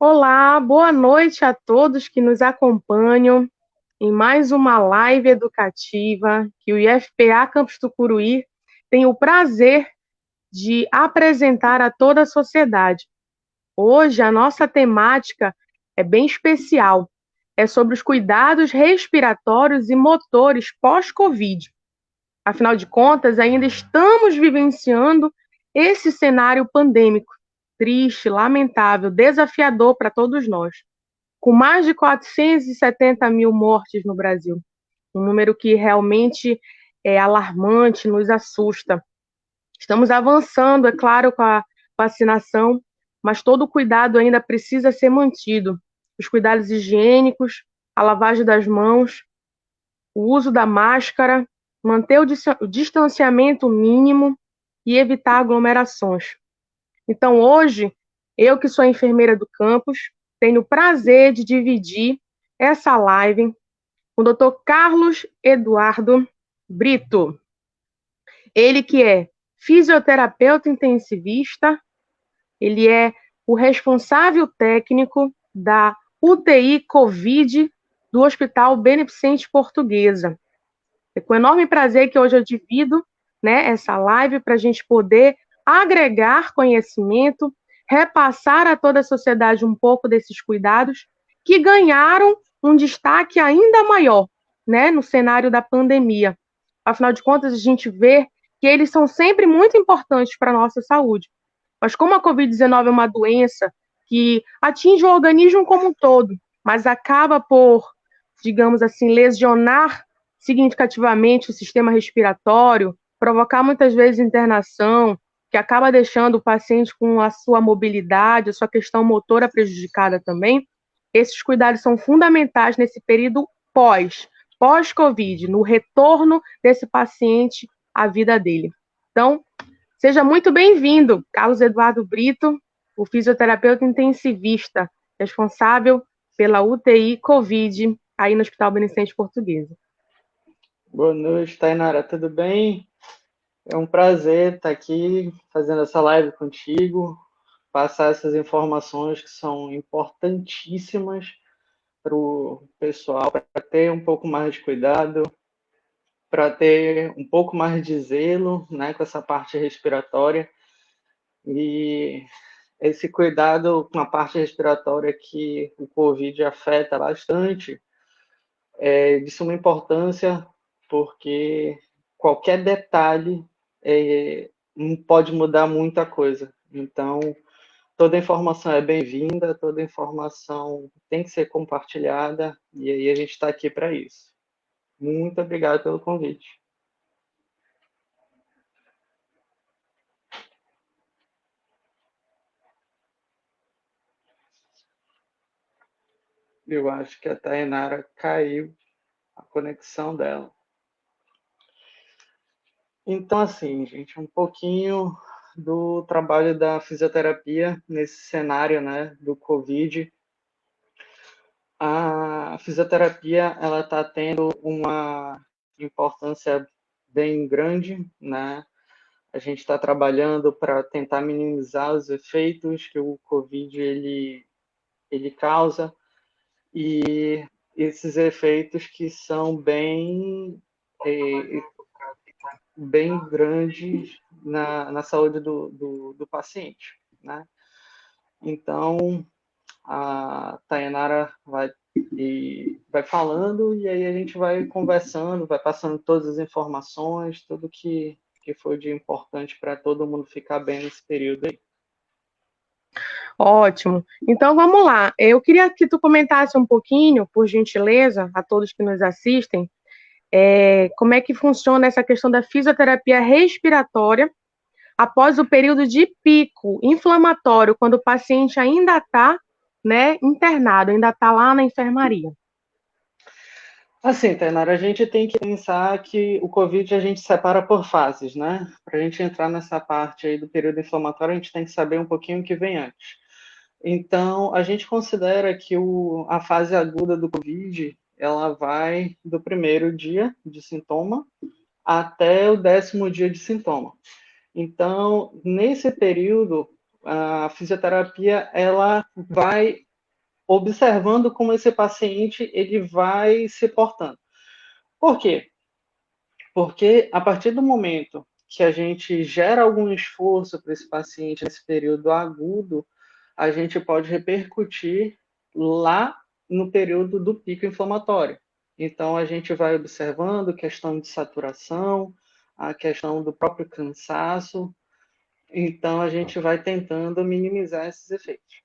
Olá, boa noite a todos que nos acompanham em mais uma live educativa que o IFPA Campus Tucuruí tem o prazer de apresentar a toda a sociedade. Hoje a nossa temática é bem especial. É sobre os cuidados respiratórios e motores pós-Covid. Afinal de contas, ainda estamos vivenciando esse cenário pandêmico, triste, lamentável, desafiador para todos nós, com mais de 470 mil mortes no Brasil, um número que realmente é alarmante, nos assusta. Estamos avançando, é claro, com a vacinação, mas todo o cuidado ainda precisa ser mantido. Os cuidados higiênicos, a lavagem das mãos, o uso da máscara manter o distanciamento mínimo e evitar aglomerações. Então, hoje, eu que sou enfermeira do campus, tenho o prazer de dividir essa live com o Dr. Carlos Eduardo Brito. Ele que é fisioterapeuta intensivista, ele é o responsável técnico da UTI Covid do Hospital Beneficente Portuguesa. É com enorme prazer que hoje eu divido né, essa live para a gente poder agregar conhecimento, repassar a toda a sociedade um pouco desses cuidados que ganharam um destaque ainda maior né, no cenário da pandemia. Afinal de contas, a gente vê que eles são sempre muito importantes para a nossa saúde. Mas como a Covid-19 é uma doença que atinge o organismo como um todo, mas acaba por, digamos assim, lesionar significativamente o sistema respiratório, provocar muitas vezes internação, que acaba deixando o paciente com a sua mobilidade, a sua questão motora prejudicada também. Esses cuidados são fundamentais nesse período pós, pós-Covid, no retorno desse paciente à vida dele. Então, seja muito bem-vindo, Carlos Eduardo Brito, o fisioterapeuta intensivista, responsável pela UTI Covid aí no Hospital Beneficente Portuguesa. Boa noite, Tainara, tudo bem? É um prazer estar aqui fazendo essa live contigo, passar essas informações que são importantíssimas para o pessoal, para ter um pouco mais de cuidado, para ter um pouco mais de zelo né, com essa parte respiratória. E esse cuidado com a parte respiratória que o Covid afeta bastante é de suma importância porque qualquer detalhe é, pode mudar muita coisa. Então, toda informação é bem-vinda, toda informação tem que ser compartilhada, e aí a gente está aqui para isso. Muito obrigado pelo convite. Eu acho que a Tainara caiu a conexão dela. Então, assim, gente, um pouquinho do trabalho da fisioterapia nesse cenário, né, do COVID. A fisioterapia, ela está tendo uma importância bem grande, né? A gente está trabalhando para tentar minimizar os efeitos que o COVID ele, ele causa e esses efeitos que são bem eh, bem grandes na, na saúde do, do, do paciente, né? Então, a Tayanara vai, e, vai falando e aí a gente vai conversando, vai passando todas as informações, tudo que, que foi de importante para todo mundo ficar bem nesse período aí. Ótimo. Então vamos lá. Eu queria que tu comentasse um pouquinho, por gentileza, a todos que nos assistem, é, como é que funciona essa questão da fisioterapia respiratória após o período de pico inflamatório, quando o paciente ainda está né, internado, ainda está lá na enfermaria. Assim, Tainara, a gente tem que pensar que o Covid a gente separa por fases, né? Para a gente entrar nessa parte aí do período inflamatório, a gente tem que saber um pouquinho o que vem antes. Então, a gente considera que o, a fase aguda do Covid, ela vai do primeiro dia de sintoma até o décimo dia de sintoma. Então, nesse período, a fisioterapia ela vai observando como esse paciente ele vai se portando. Por quê? Porque a partir do momento que a gente gera algum esforço para esse paciente nesse período agudo, a gente pode repercutir lá no período do pico inflamatório. Então, a gente vai observando questão de saturação, a questão do próprio cansaço. Então, a gente vai tentando minimizar esses efeitos.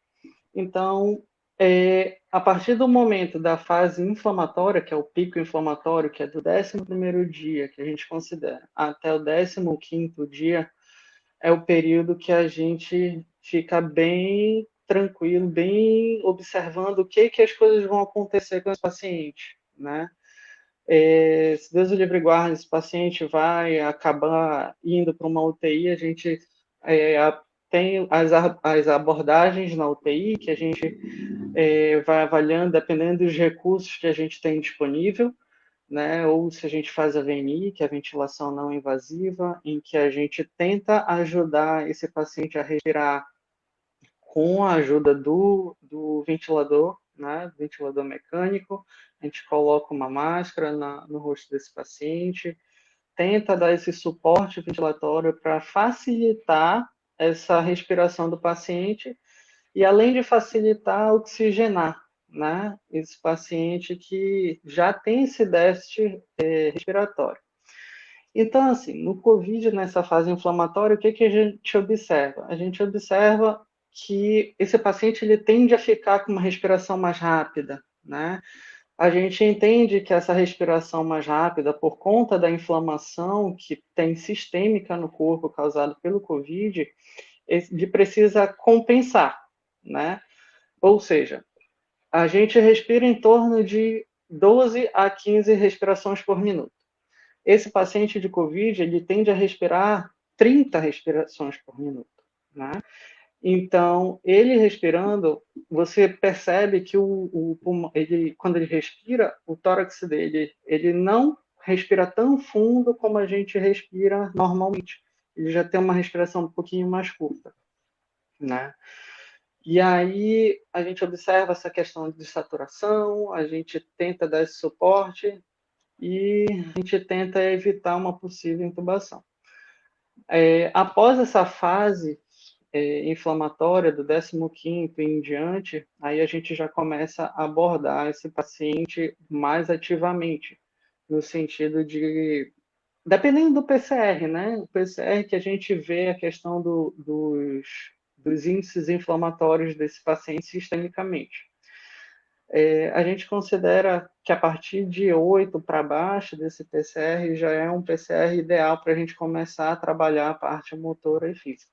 Então, é, a partir do momento da fase inflamatória, que é o pico inflamatório, que é do 11 dia, que a gente considera, até o 15 dia, é o período que a gente fica bem tranquilo, bem observando o que, que as coisas vão acontecer com esse paciente, né? É, se Deus o livre guarde, esse paciente vai acabar indo para uma UTI, a gente é, tem as, as abordagens na UTI que a gente é, vai avaliando dependendo dos recursos que a gente tem disponível, né? Ou se a gente faz a VNI, que é a ventilação não invasiva, em que a gente tenta ajudar esse paciente a respirar com a ajuda do, do ventilador, né? Ventilador mecânico. A gente coloca uma máscara na, no rosto desse paciente, tenta dar esse suporte ventilatório para facilitar essa respiração do paciente e além de facilitar oxigenar, né, esse paciente que já tem esse déficit é, respiratório. Então, assim, no COVID, nessa fase inflamatória, o que, que a gente observa? A gente observa que esse paciente ele tende a ficar com uma respiração mais rápida, né? A gente entende que essa respiração mais rápida, por conta da inflamação que tem sistêmica no corpo causada pelo COVID, ele precisa compensar, né? Ou seja, a gente respira em torno de 12 a 15 respirações por minuto. Esse paciente de COVID, ele tende a respirar 30 respirações por minuto, né? Então, ele respirando, você percebe que o, o pulmão, ele, quando ele respira, o tórax dele, ele não respira tão fundo como a gente respira normalmente. Ele já tem uma respiração um pouquinho mais curta, né? E aí a gente observa essa questão de saturação, a gente tenta dar esse suporte e a gente tenta evitar uma possível intubação. É, após essa fase, é, inflamatória do 15º em diante, aí a gente já começa a abordar esse paciente mais ativamente, no sentido de, dependendo do PCR, né? O PCR que a gente vê a questão do, dos, dos índices inflamatórios desse paciente sistemicamente. É, a gente considera que a partir de 8 para baixo desse PCR já é um PCR ideal para a gente começar a trabalhar a parte motora e física.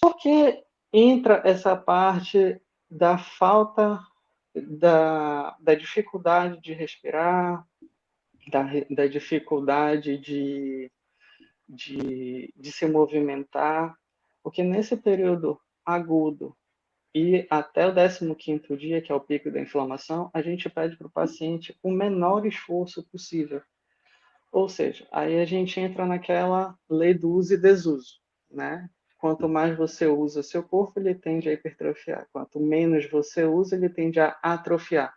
Porque entra essa parte da falta, da, da dificuldade de respirar, da, da dificuldade de, de, de se movimentar, porque nesse período agudo e até o 15º dia, que é o pico da inflamação, a gente pede para o paciente o menor esforço possível. Ou seja, aí a gente entra naquela lei do uso e desuso, né? Quanto mais você usa seu corpo, ele tende a hipertrofiar. Quanto menos você usa, ele tende a atrofiar.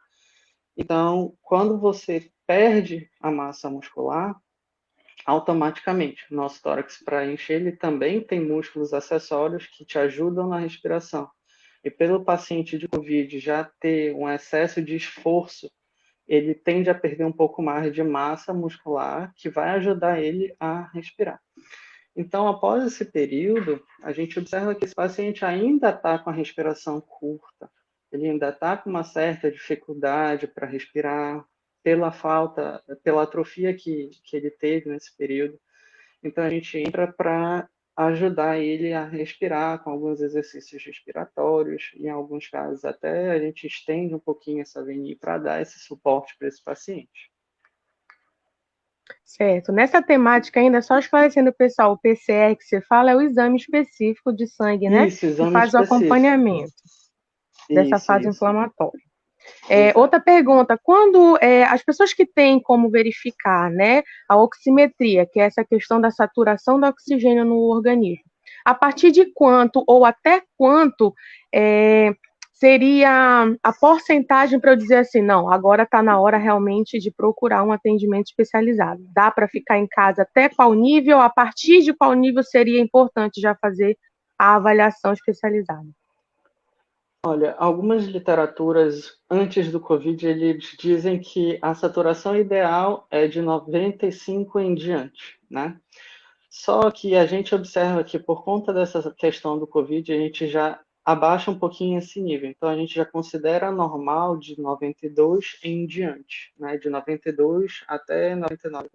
Então, quando você perde a massa muscular, automaticamente, nosso tórax, para encher, ele também tem músculos acessórios que te ajudam na respiração. E pelo paciente de COVID já ter um excesso de esforço, ele tende a perder um pouco mais de massa muscular, que vai ajudar ele a respirar. Então, após esse período, a gente observa que esse paciente ainda está com a respiração curta, ele ainda está com uma certa dificuldade para respirar, pela falta, pela atrofia que, que ele teve nesse período. Então, a gente entra para ajudar ele a respirar com alguns exercícios respiratórios, em alguns casos até a gente estende um pouquinho essa VNI para dar esse suporte para esse paciente. Certo. Nessa temática ainda, só esclarecendo o pessoal, o PCR que você fala é o exame específico de sangue, né? Isso, exame que faz específico. o acompanhamento dessa Isso, fase isso. inflamatória. É, outra pergunta, quando é, as pessoas que têm como verificar né, a oximetria, que é essa questão da saturação do oxigênio no organismo, a partir de quanto ou até quanto é, seria a porcentagem para eu dizer assim, não, agora está na hora realmente de procurar um atendimento especializado. Dá para ficar em casa até qual nível? A partir de qual nível seria importante já fazer a avaliação especializada? Olha, algumas literaturas antes do Covid eles dizem que a saturação ideal é de 95 em diante, né? Só que a gente observa que por conta dessa questão do Covid a gente já abaixa um pouquinho esse nível. Então a gente já considera normal de 92 em diante, né? De 92 até 99%.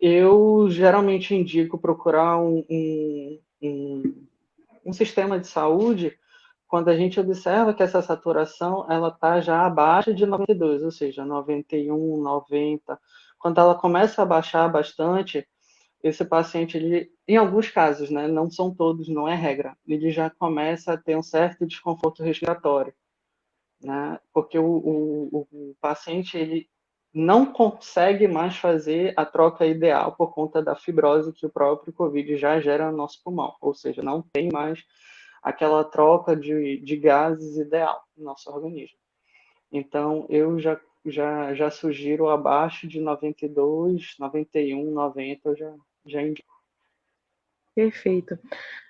Eu geralmente indico procurar um, um, um, um sistema de saúde quando a gente observa que essa saturação ela está já abaixo de 92, ou seja, 91, 90. Quando ela começa a baixar bastante, esse paciente, ele, em alguns casos, né, não são todos, não é regra, ele já começa a ter um certo desconforto respiratório, né, porque o, o, o paciente ele não consegue mais fazer a troca ideal por conta da fibrose que o próprio COVID já gera no nosso pulmão, ou seja, não tem mais aquela troca de, de gases ideal no nosso organismo. Então, eu já, já, já sugiro abaixo de 92, 91, 90, eu já, já indico. Perfeito.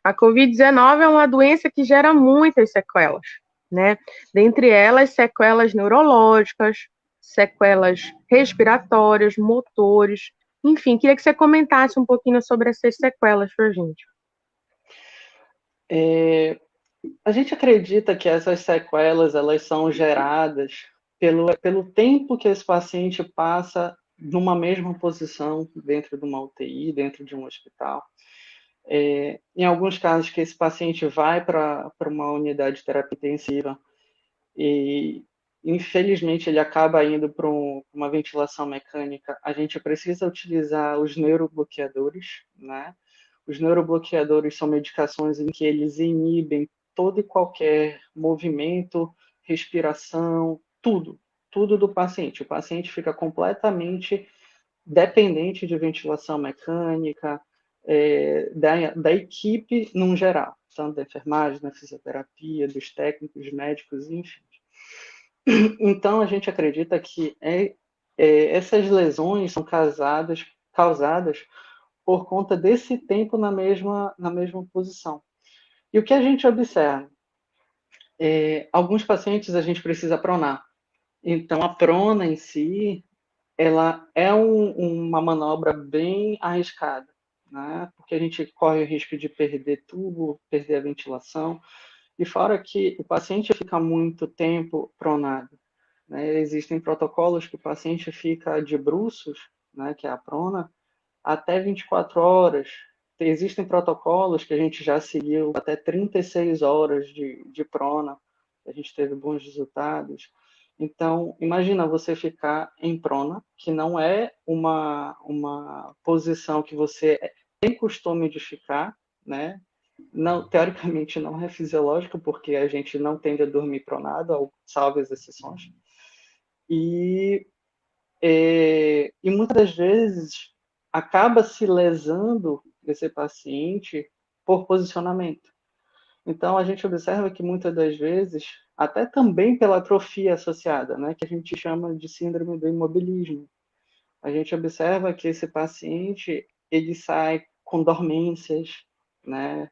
A Covid-19 é uma doença que gera muitas sequelas, né? Dentre elas, sequelas neurológicas, sequelas respiratórias, motores, enfim, queria que você comentasse um pouquinho sobre essas sequelas para a gente. É, a gente acredita que essas sequelas elas são geradas pelo, pelo tempo que esse paciente passa numa mesma posição dentro de uma UTI, dentro de um hospital. É, em alguns casos que esse paciente vai para uma unidade de terapia intensiva e infelizmente ele acaba indo para um, uma ventilação mecânica, a gente precisa utilizar os neurobloqueadores, né? Os neurobloqueadores são medicações em que eles inibem todo e qualquer movimento, respiração, tudo, tudo do paciente. O paciente fica completamente dependente de ventilação mecânica, é, da, da equipe num geral, tanto da enfermagem, da fisioterapia, dos técnicos, médicos, enfim. Então, a gente acredita que é, é, essas lesões são causadas, causadas por conta desse tempo na mesma, na mesma posição. E o que a gente observa? É, alguns pacientes a gente precisa pronar. Então, a prona em si, ela é um, uma manobra bem arriscada, né? porque a gente corre o risco de perder tubo, perder a ventilação, e fora que o paciente fica muito tempo pronado. Né? Existem protocolos que o paciente fica de bruços, né, que é a prona, até 24 horas. Existem protocolos que a gente já seguiu até 36 horas de, de prona, a gente teve bons resultados. Então, imagina você ficar em prona, que não é uma, uma posição que você tem costume de ficar, né? Não, teoricamente não é fisiológico, porque a gente não tende a dormir pronado, salvo as exceções. E, é, e muitas vezes acaba se lesando esse paciente por posicionamento. Então, a gente observa que muitas das vezes, até também pela atrofia associada, né, que a gente chama de síndrome do imobilismo, a gente observa que esse paciente ele sai com dormências, né?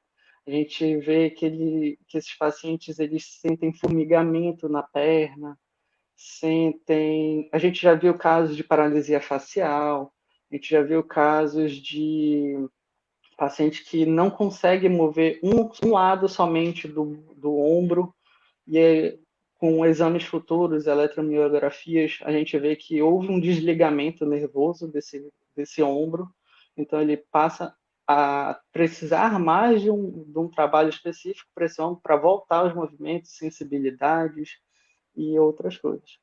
A gente vê que, ele, que esses pacientes eles sentem formigamento na perna, sentem. A gente já viu casos de paralisia facial, a gente já viu casos de paciente que não consegue mover um, um lado somente do, do ombro, e com exames futuros, eletromiografias, a gente vê que houve um desligamento nervoso desse, desse ombro, então ele passa a precisar mais de um, de um trabalho específico para esse ombro, para voltar aos movimentos, sensibilidades e outras coisas.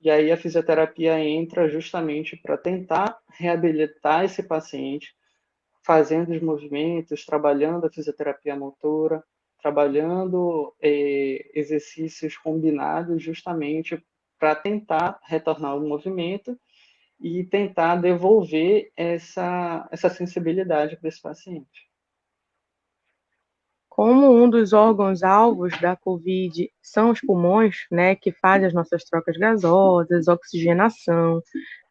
E aí a fisioterapia entra justamente para tentar reabilitar esse paciente, fazendo os movimentos, trabalhando a fisioterapia motora, trabalhando eh, exercícios combinados justamente para tentar retornar ao movimento e tentar devolver essa, essa sensibilidade para esse paciente. Como um dos órgãos alvos da COVID são os pulmões, né, que fazem as nossas trocas gasosas, oxigenação,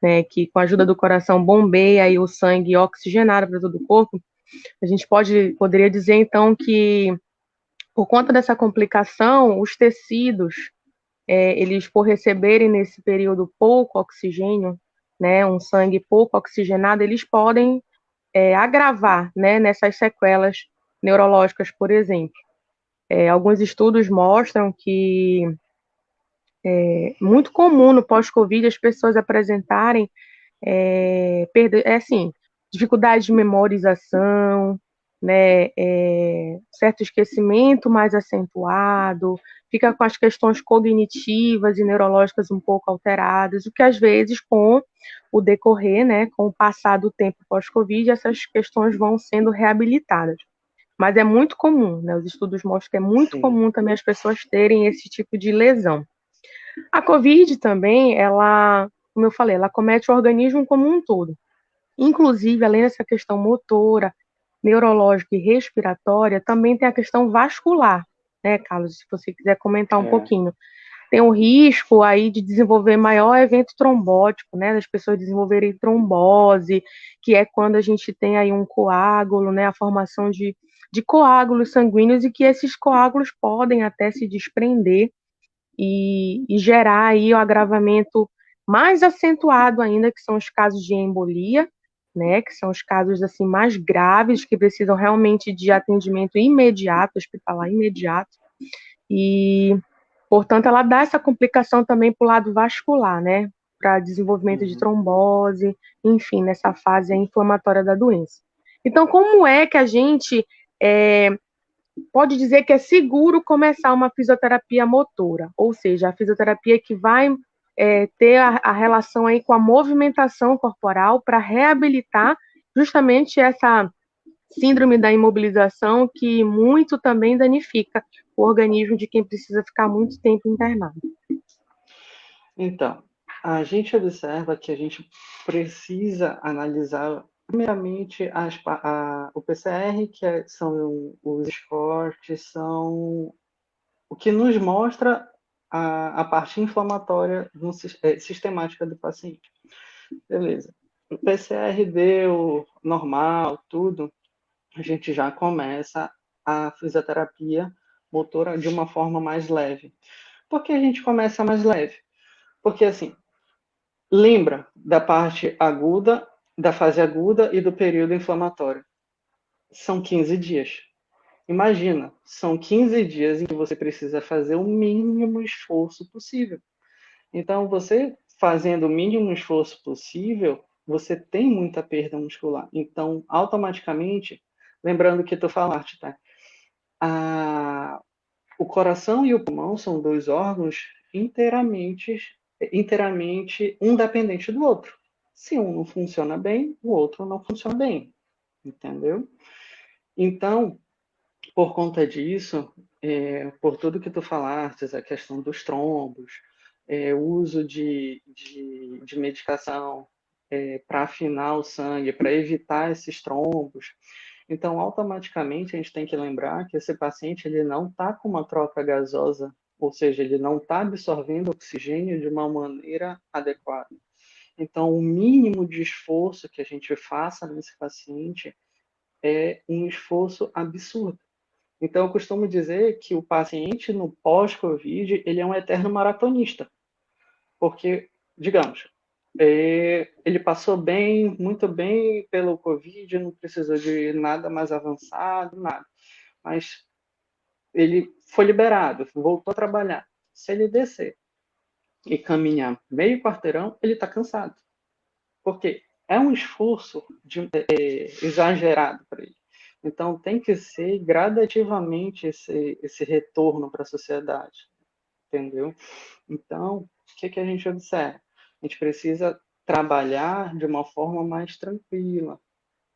né, que com a ajuda do coração bombeia aí o sangue oxigenado para todo o corpo, a gente pode poderia dizer então que por conta dessa complicação, os tecidos, é, eles por receberem nesse período pouco oxigênio, né, um sangue pouco oxigenado, eles podem é, agravar, né, nessas sequelas neurológicas, por exemplo. É, alguns estudos mostram que é muito comum no pós-Covid as pessoas apresentarem é, perder, é assim, dificuldade de memorização, né, é, certo esquecimento mais acentuado, fica com as questões cognitivas e neurológicas um pouco alteradas, o que às vezes com o decorrer, né, com o passar do tempo pós-Covid, essas questões vão sendo reabilitadas. Mas é muito comum, né? Os estudos mostram que é muito Sim. comum também as pessoas terem esse tipo de lesão. A COVID também, ela, como eu falei, ela comete o organismo como um todo. Inclusive, além dessa questão motora, neurológica e respiratória, também tem a questão vascular, né, Carlos? Se você quiser comentar um é. pouquinho. Tem o risco aí de desenvolver maior evento trombótico, né, das pessoas desenvolverem trombose, que é quando a gente tem aí um coágulo, né, a formação de de coágulos sanguíneos e que esses coágulos podem até se desprender e, e gerar aí o agravamento mais acentuado ainda, que são os casos de embolia, né, que são os casos assim mais graves que precisam realmente de atendimento imediato, hospitalar imediato. E, portanto, ela dá essa complicação também para o lado vascular, né, para desenvolvimento de uhum. trombose, enfim, nessa fase inflamatória da doença. Então, como é que a gente é, pode dizer que é seguro começar uma fisioterapia motora, ou seja, a fisioterapia que vai é, ter a, a, relação aí com a movimentação corporal para reabilitar justamente essa síndrome da imobilização que muito também danifica o organismo de quem precisa ficar muito tempo internado. Então, a gente observa que a gente precisa analisar Primeiramente, as, a, o PCR, que é, são os esportes, são o que nos mostra a, a parte inflamatória do, é, sistemática do paciente. Beleza. O PCR deu normal, tudo, a gente já começa a fisioterapia motora de uma forma mais leve. Por que a gente começa mais leve? Porque, assim, lembra da parte aguda da fase aguda e do período inflamatório. São 15 dias. Imagina, são 15 dias em que você precisa fazer o mínimo esforço possível. Então, você fazendo o mínimo esforço possível, você tem muita perda muscular. Então, automaticamente, lembrando que tu falaste, tá? A, o coração e o pulmão são dois órgãos inteiramente, inteiramente um dependente do outro. Se um não funciona bem, o outro não funciona bem, entendeu? Então, por conta disso, é, por tudo que tu falaste, a questão dos trombos, é, o uso de, de, de medicação é, para afinar o sangue, para evitar esses trombos. Então, automaticamente, a gente tem que lembrar que esse paciente ele não está com uma troca gasosa, ou seja, ele não está absorvendo oxigênio de uma maneira adequada. Então, o mínimo de esforço que a gente faça nesse paciente é um esforço absurdo. Então, eu costumo dizer que o paciente no pós-Covid, ele é um eterno maratonista. Porque, digamos, é, ele passou bem, muito bem pelo Covid, não precisou de nada mais avançado, nada. Mas ele foi liberado, voltou a trabalhar. Se ele descer e caminhar meio quarteirão, ele está cansado. Porque é um esforço de, é, exagerado para ele. Então, tem que ser gradativamente esse, esse retorno para a sociedade. Entendeu? Então, o que, que a gente observa? A gente precisa trabalhar de uma forma mais tranquila.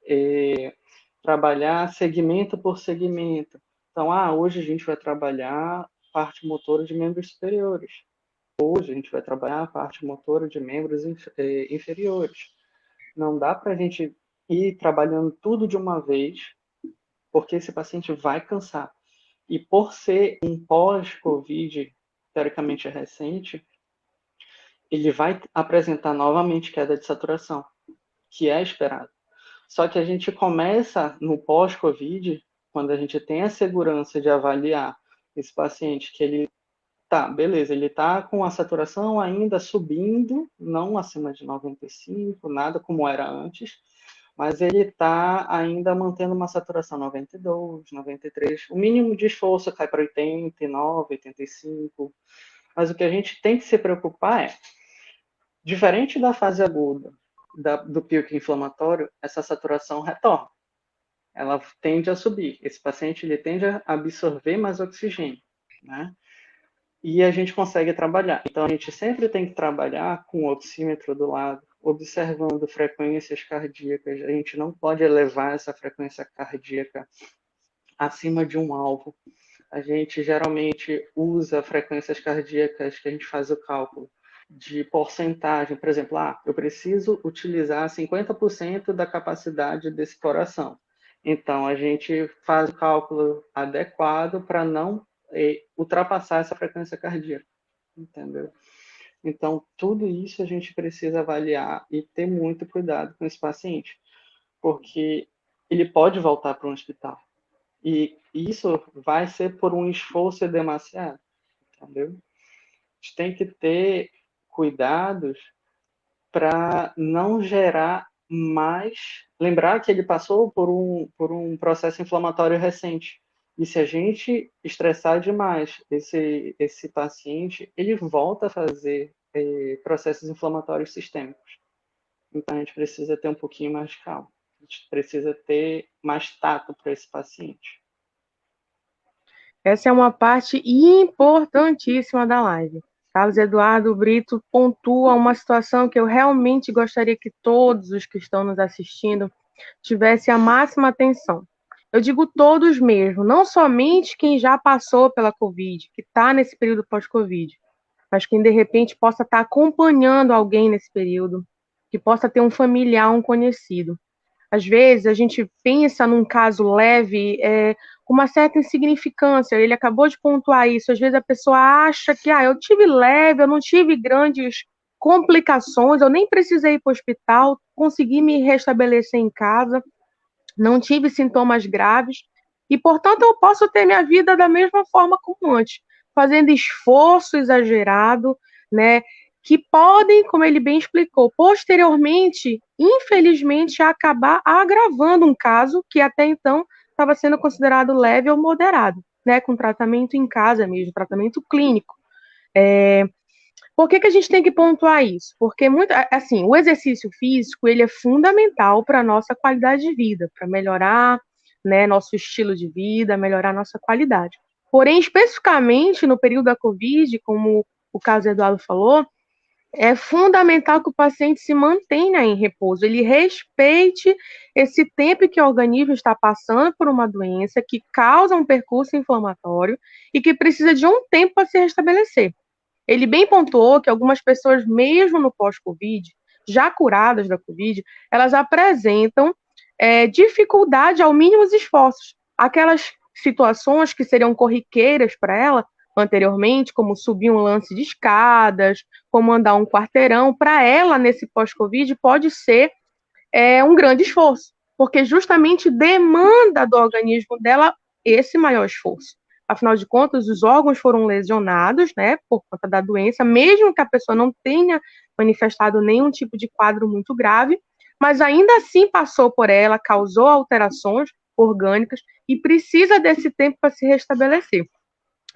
É, trabalhar segmento por segmento. Então, ah, hoje a gente vai trabalhar parte motora de membros superiores. Hoje a gente vai trabalhar a parte motora de membros é, inferiores. Não dá para a gente ir trabalhando tudo de uma vez, porque esse paciente vai cansar. E por ser um pós-Covid, teoricamente recente, ele vai apresentar novamente queda de saturação, que é esperado. Só que a gente começa no pós-Covid, quando a gente tem a segurança de avaliar esse paciente que ele tá, beleza, ele tá com a saturação ainda subindo, não acima de 95, nada como era antes, mas ele está ainda mantendo uma saturação 92, 93. O mínimo de esforço cai para 89, 85. Mas o que a gente tem que se preocupar é, diferente da fase aguda da, do pico inflamatório, essa saturação retorna. Ela tende a subir. Esse paciente ele tende a absorver mais oxigênio, né? E a gente consegue trabalhar. Então a gente sempre tem que trabalhar com o oxímetro do lado, observando frequências cardíacas. A gente não pode elevar essa frequência cardíaca acima de um alvo. A gente geralmente usa frequências cardíacas que a gente faz o cálculo de porcentagem, por exemplo, ah, eu preciso utilizar 50% da capacidade desse coração. Então, a gente faz o cálculo adequado para não eh, ultrapassar essa frequência cardíaca, entendeu? Então, tudo isso a gente precisa avaliar e ter muito cuidado com esse paciente, porque ele pode voltar para um hospital. E isso vai ser por um esforço demasiado, entendeu? A gente tem que ter cuidados para não gerar mais. Lembrar que ele passou por um, por um processo inflamatório recente. E se a gente estressar demais esse, esse paciente, ele volta a fazer é, processos inflamatórios sistêmicos. Então, a gente precisa ter um pouquinho mais de calma. A gente precisa ter mais tato para esse paciente. Essa é uma parte importantíssima da live. Carlos Eduardo Brito pontua uma situação que eu realmente gostaria que todos os que estão nos assistindo tivessem a máxima atenção. Eu digo todos mesmo, não somente quem já passou pela Covid, que está nesse período pós-Covid, mas quem de repente possa estar tá acompanhando alguém nesse período, que possa ter um familiar, um conhecido. Às vezes a gente pensa num caso leve é, com uma certa insignificância, ele acabou de pontuar isso. Às vezes a pessoa acha que ah, eu tive leve, eu não tive grandes complicações, eu nem precisei ir para o hospital, consegui me restabelecer em casa não tive sintomas graves e, portanto, eu posso ter minha vida da mesma forma como antes, fazendo esforço exagerado, né? Que podem, como ele bem explicou, posteriormente, infelizmente, acabar agravando um caso que até então estava sendo considerado leve ou moderado, né? Com tratamento em casa mesmo, tratamento clínico. É, por que, que a gente tem que pontuar isso? Porque muito, assim, o exercício físico ele é fundamental para a nossa qualidade de vida, para melhorar né, nosso estilo de vida, melhorar nossa qualidade. Porém, especificamente no período da Covid, como o caso Eduardo falou, é fundamental que o paciente se mantenha em repouso, ele respeite esse tempo que o organismo está passando por uma doença que causa um percurso inflamatório e que precisa de um tempo para se restabelecer. Ele bem pontuou que algumas pessoas, mesmo no pós-Covid, já curadas da Covid, elas apresentam é, dificuldade ao mínimo esforços. Aquelas situações que seriam corriqueiras para ela anteriormente, como subir um lance de escadas, como andar um quarteirão, para ela, nesse pós-Covid, pode ser é, um grande esforço, porque justamente demanda do organismo dela esse maior esforço. Afinal de contas, os órgãos foram lesionados, né, por conta da doença, mesmo que a pessoa não tenha manifestado nenhum tipo de quadro muito grave, mas ainda assim passou por ela, causou alterações orgânicas e precisa desse tempo para se restabelecer.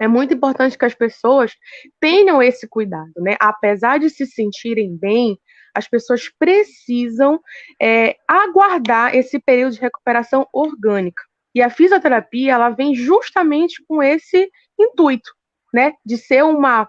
É muito importante que as pessoas tenham esse cuidado, né? Apesar de se sentirem bem, as pessoas precisam é, aguardar esse período de recuperação orgânica. E a fisioterapia, ela vem justamente com esse intuito, né, de ser uma,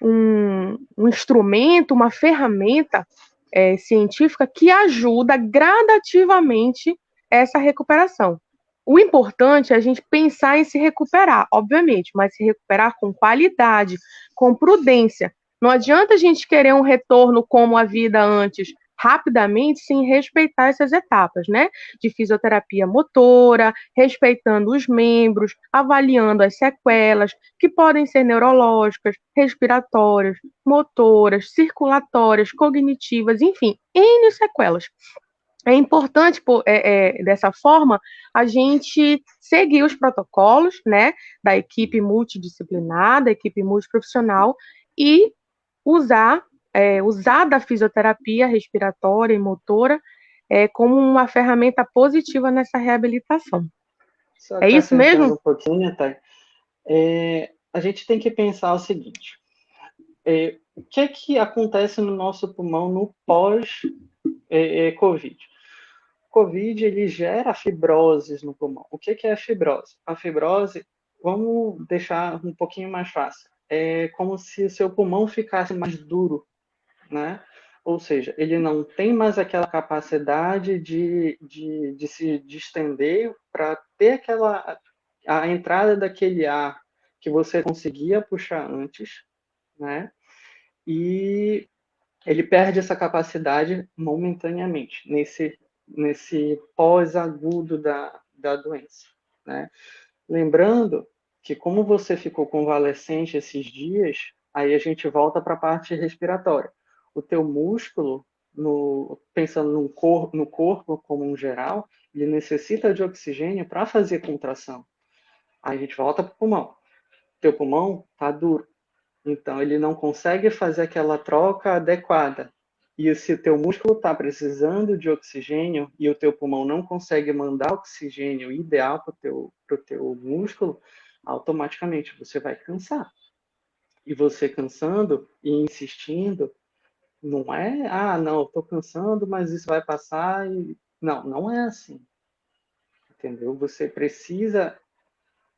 um, um instrumento, uma ferramenta é, científica que ajuda gradativamente essa recuperação. O importante é a gente pensar em se recuperar, obviamente, mas se recuperar com qualidade, com prudência. Não adianta a gente querer um retorno como a vida antes, rapidamente sem respeitar essas etapas, né? De fisioterapia motora, respeitando os membros, avaliando as sequelas, que podem ser neurológicas, respiratórias, motoras, circulatórias, cognitivas, enfim, N sequelas. É importante, é, é, dessa forma, a gente seguir os protocolos né, da equipe multidisciplinar, da equipe multiprofissional, e usar, é, usar da fisioterapia respiratória e motora é, como uma ferramenta positiva nessa reabilitação. Só é isso mesmo? Um pouquinho, tá? É, a gente tem que pensar o seguinte: é, o que é que acontece no nosso pulmão no pós-Covid? É, Covid ele gera fibroses no pulmão. O que, que é a fibrose? A fibrose, vamos deixar um pouquinho mais fácil. É como se o seu pulmão ficasse mais duro, né? Ou seja, ele não tem mais aquela capacidade de, de, de se distender para ter aquela a entrada daquele ar que você conseguia puxar antes, né? E ele perde essa capacidade momentaneamente nesse nesse pós-agudo da, da doença. Né? Lembrando que como você ficou convalescente esses dias, aí a gente volta para a parte respiratória. O teu músculo, no, pensando no, cor, no corpo como um geral, ele necessita de oxigênio para fazer contração. Aí a gente volta para o pulmão. Teu pulmão está duro. Então, ele não consegue fazer aquela troca adequada e se o teu músculo está precisando de oxigênio e o teu pulmão não consegue mandar oxigênio ideal para o teu, teu músculo, automaticamente você vai cansar. E você cansando e insistindo, não é, ah, não, estou cansando, mas isso vai passar. E... Não, não é assim. Entendeu? Você precisa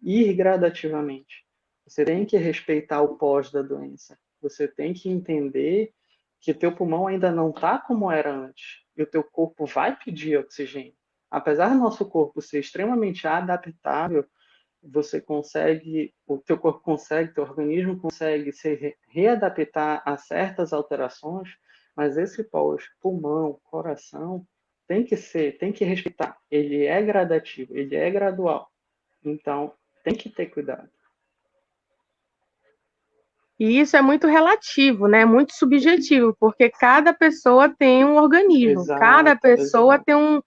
ir gradativamente. Você tem que respeitar o pós da doença. Você tem que entender que teu pulmão ainda não está como era antes e o teu corpo vai pedir oxigênio. Apesar do nosso corpo ser extremamente adaptável, você consegue, o teu corpo consegue, teu organismo consegue se readaptar a certas alterações, mas esse pós, pulmão, coração, tem que ser, tem que respeitar. Ele é gradativo, ele é gradual. Então, tem que ter cuidado. E isso é muito relativo, né? Muito subjetivo, porque cada pessoa tem um organismo, exato, cada pessoa exato. tem um,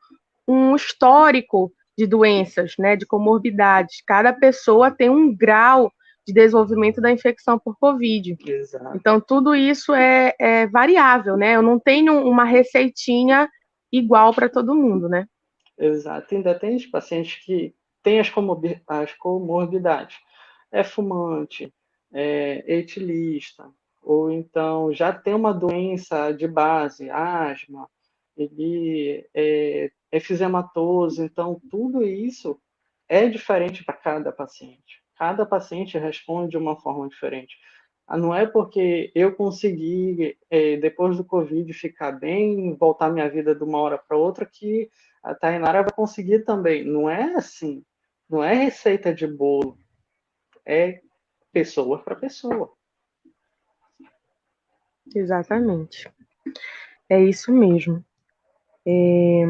um histórico de doenças, né? De comorbidades. Cada pessoa tem um grau de desenvolvimento da infecção por Covid. Exato. Então, tudo isso é, é variável, né? Eu não tenho uma receitinha igual para todo mundo, né? Exato. Ainda tem os pacientes que têm as, as comorbidades. É fumante, é, etilista, ou então já tem uma doença de base, asma, ele é efisematoso, então tudo isso é diferente para cada paciente. Cada paciente responde de uma forma diferente. Ah, não é porque eu consegui, é, depois do Covid, ficar bem, voltar minha vida de uma hora para outra, que a Tainara vai conseguir também. Não é assim. Não é receita de bolo. É pessoa para pessoa. Exatamente. É isso mesmo. É...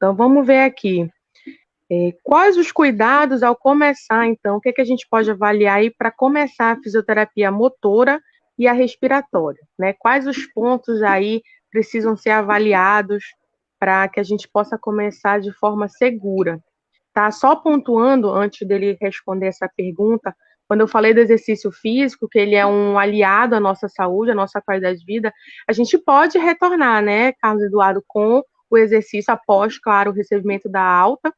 Então, vamos ver aqui. É, quais os cuidados ao começar, então? O que, é que a gente pode avaliar aí para começar a fisioterapia motora e a respiratória? Né? Quais os pontos aí precisam ser avaliados para que a gente possa começar de forma segura? Tá? Só pontuando, antes dele responder essa pergunta, quando eu falei do exercício físico, que ele é um aliado à nossa saúde, à nossa qualidade de vida, a gente pode retornar, né, Carlos Eduardo, com o exercício após, claro, o recebimento da alta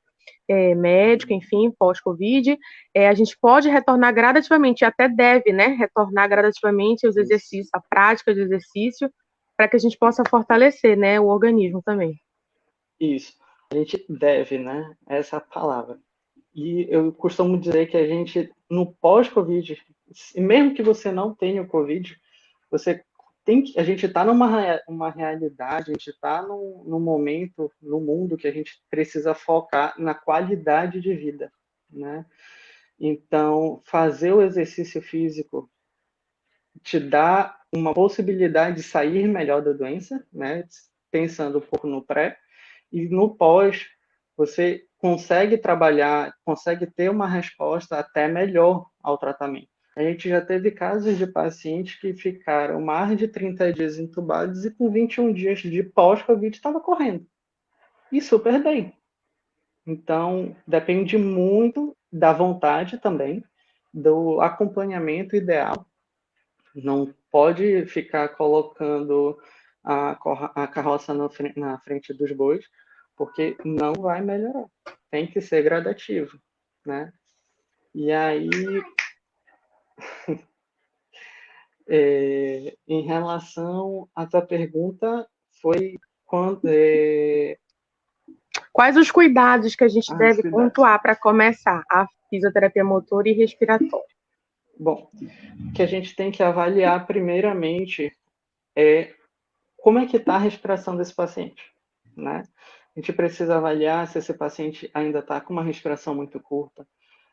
é, médica, enfim, pós-Covid. É, a gente pode retornar gradativamente, até deve, né, retornar gradativamente os exercícios, a prática de exercício, para que a gente possa fortalecer, né, o organismo também. Isso. A gente deve, né? Essa palavra. E eu costumo dizer que a gente, no pós-Covid, mesmo que você não tenha o Covid, você tem que, a gente está numa uma realidade, a gente está num, num momento no mundo que a gente precisa focar na qualidade de vida, né? Então, fazer o exercício físico te dá uma possibilidade de sair melhor da doença, né? pensando um pouco no pré, e no pós, você consegue trabalhar, consegue ter uma resposta até melhor ao tratamento. A gente já teve casos de pacientes que ficaram mais de 30 dias entubados e com 21 dias de pós-Covid estava correndo. E super bem. Então, depende muito da vontade também, do acompanhamento ideal. Não pode ficar colocando a, carroça na frente dos bois, porque não vai melhorar. Tem que ser gradativo, né? E aí, é, em relação à tua pergunta, foi quando, é, Quais os cuidados que a gente ah, deve pontuar para começar a fisioterapia motor e respiratória? Bom, o que a gente tem que avaliar primeiramente é como é que está a respiração desse paciente, né? A gente precisa avaliar se esse paciente ainda está com uma respiração muito curta,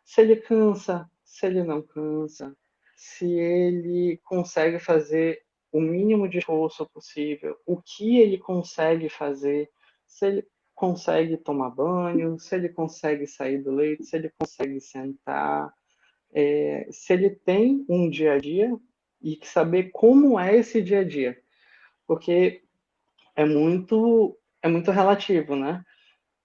se ele cansa, se ele não cansa, se ele consegue fazer o mínimo de esforço possível, o que ele consegue fazer, se ele consegue tomar banho, se ele consegue sair do leito, se ele consegue sentar, é, se ele tem um dia a dia e saber como é esse dia a dia, porque é muito é muito relativo, né?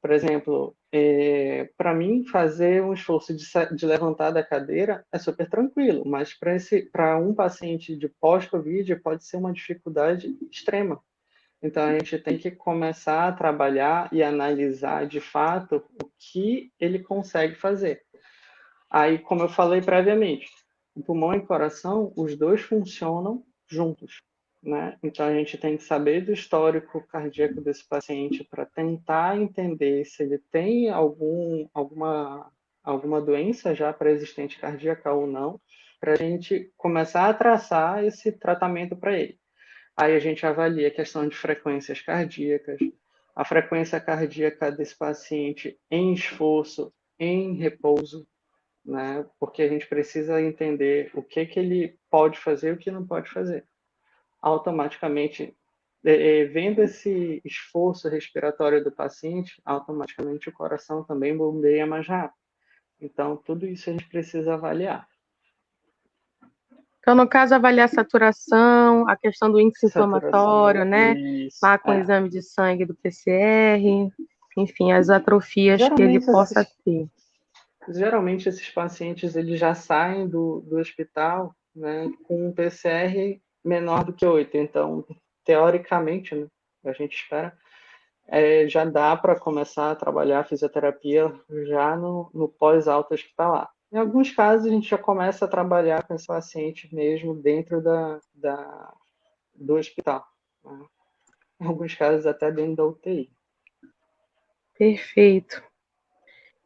Por exemplo, é, para mim fazer um esforço de, de, levantar da cadeira é super tranquilo, mas para um paciente de pós-covid pode ser uma dificuldade extrema. Então, a gente tem que começar a trabalhar e analisar de fato o que ele consegue fazer. Aí, como eu falei previamente, o pulmão e o coração, os dois funcionam juntos. Né? Então, a gente tem que saber do histórico cardíaco desse paciente para tentar entender se ele tem algum, alguma, alguma doença já pré-existente cardíaca ou não, para a gente começar a traçar esse tratamento para ele. Aí a gente avalia a questão de frequências cardíacas, a frequência cardíaca desse paciente em esforço, em repouso, né? Porque a gente precisa entender o que que ele pode fazer e o que não pode fazer. Automaticamente, é, é, vendo esse esforço respiratório do paciente, automaticamente o coração também bombeia mais rápido. Então, tudo isso a gente precisa avaliar. Então, no caso, avaliar a saturação, a questão do índice inflamatório, né? Isso, Lá com é. o exame de sangue do PCR, enfim, as atrofias geralmente, que ele possa esses, ter. Geralmente, esses pacientes eles já saem do, do hospital né, com um PCR menor do que 8. Então, teoricamente, né, a gente espera, é, já dá para começar a trabalhar a fisioterapia já no, no pós-altas que está lá. Em alguns casos, a gente já começa a trabalhar com esse paciente mesmo dentro da, da do hospital. Né? Em alguns casos, até dentro da UTI. Perfeito.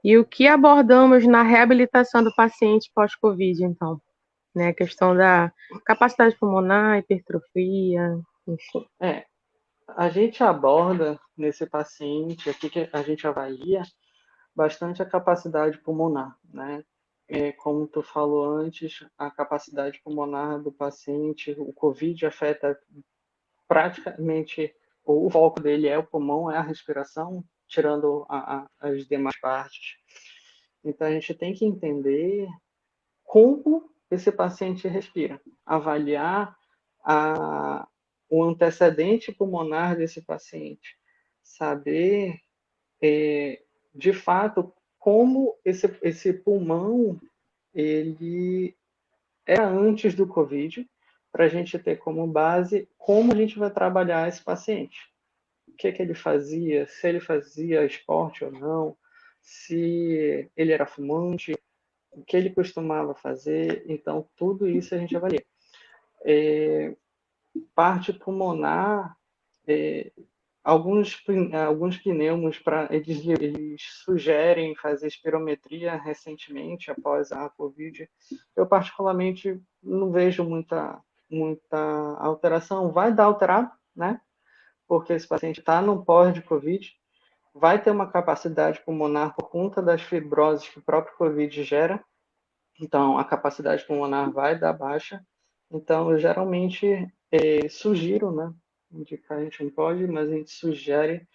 E o que abordamos na reabilitação do paciente pós-Covid, então? Né, a questão da capacidade pulmonar, hipertrofia, enfim. É, a gente aborda nesse paciente, aqui que a gente avalia bastante a capacidade pulmonar, né? é, como tu falou antes, a capacidade pulmonar do paciente, o COVID afeta praticamente, o foco dele é o pulmão, é a respiração, tirando a, a, as demais partes. Então, a gente tem que entender como esse paciente respira, avaliar a, o antecedente pulmonar desse paciente, saber, é, de fato, como esse, esse pulmão ele era antes do Covid, para a gente ter como base como a gente vai trabalhar esse paciente. O que, que ele fazia, se ele fazia esporte ou não, se ele era fumante, o que ele costumava fazer. Então, tudo isso a gente avalia. É, parte pulmonar, é, Alguns, alguns pneumos, pra, eles, eles sugerem fazer espirometria recentemente, após a Covid. Eu, particularmente, não vejo muita, muita alteração. Vai dar alterado, né? Porque esse paciente está no pós de Covid, vai ter uma capacidade pulmonar por conta das fibroses que o próprio Covid gera. Então, a capacidade pulmonar vai dar baixa. Então, eu geralmente eh, sugiro, né, indicar, a gente não pode, mas a gente sugere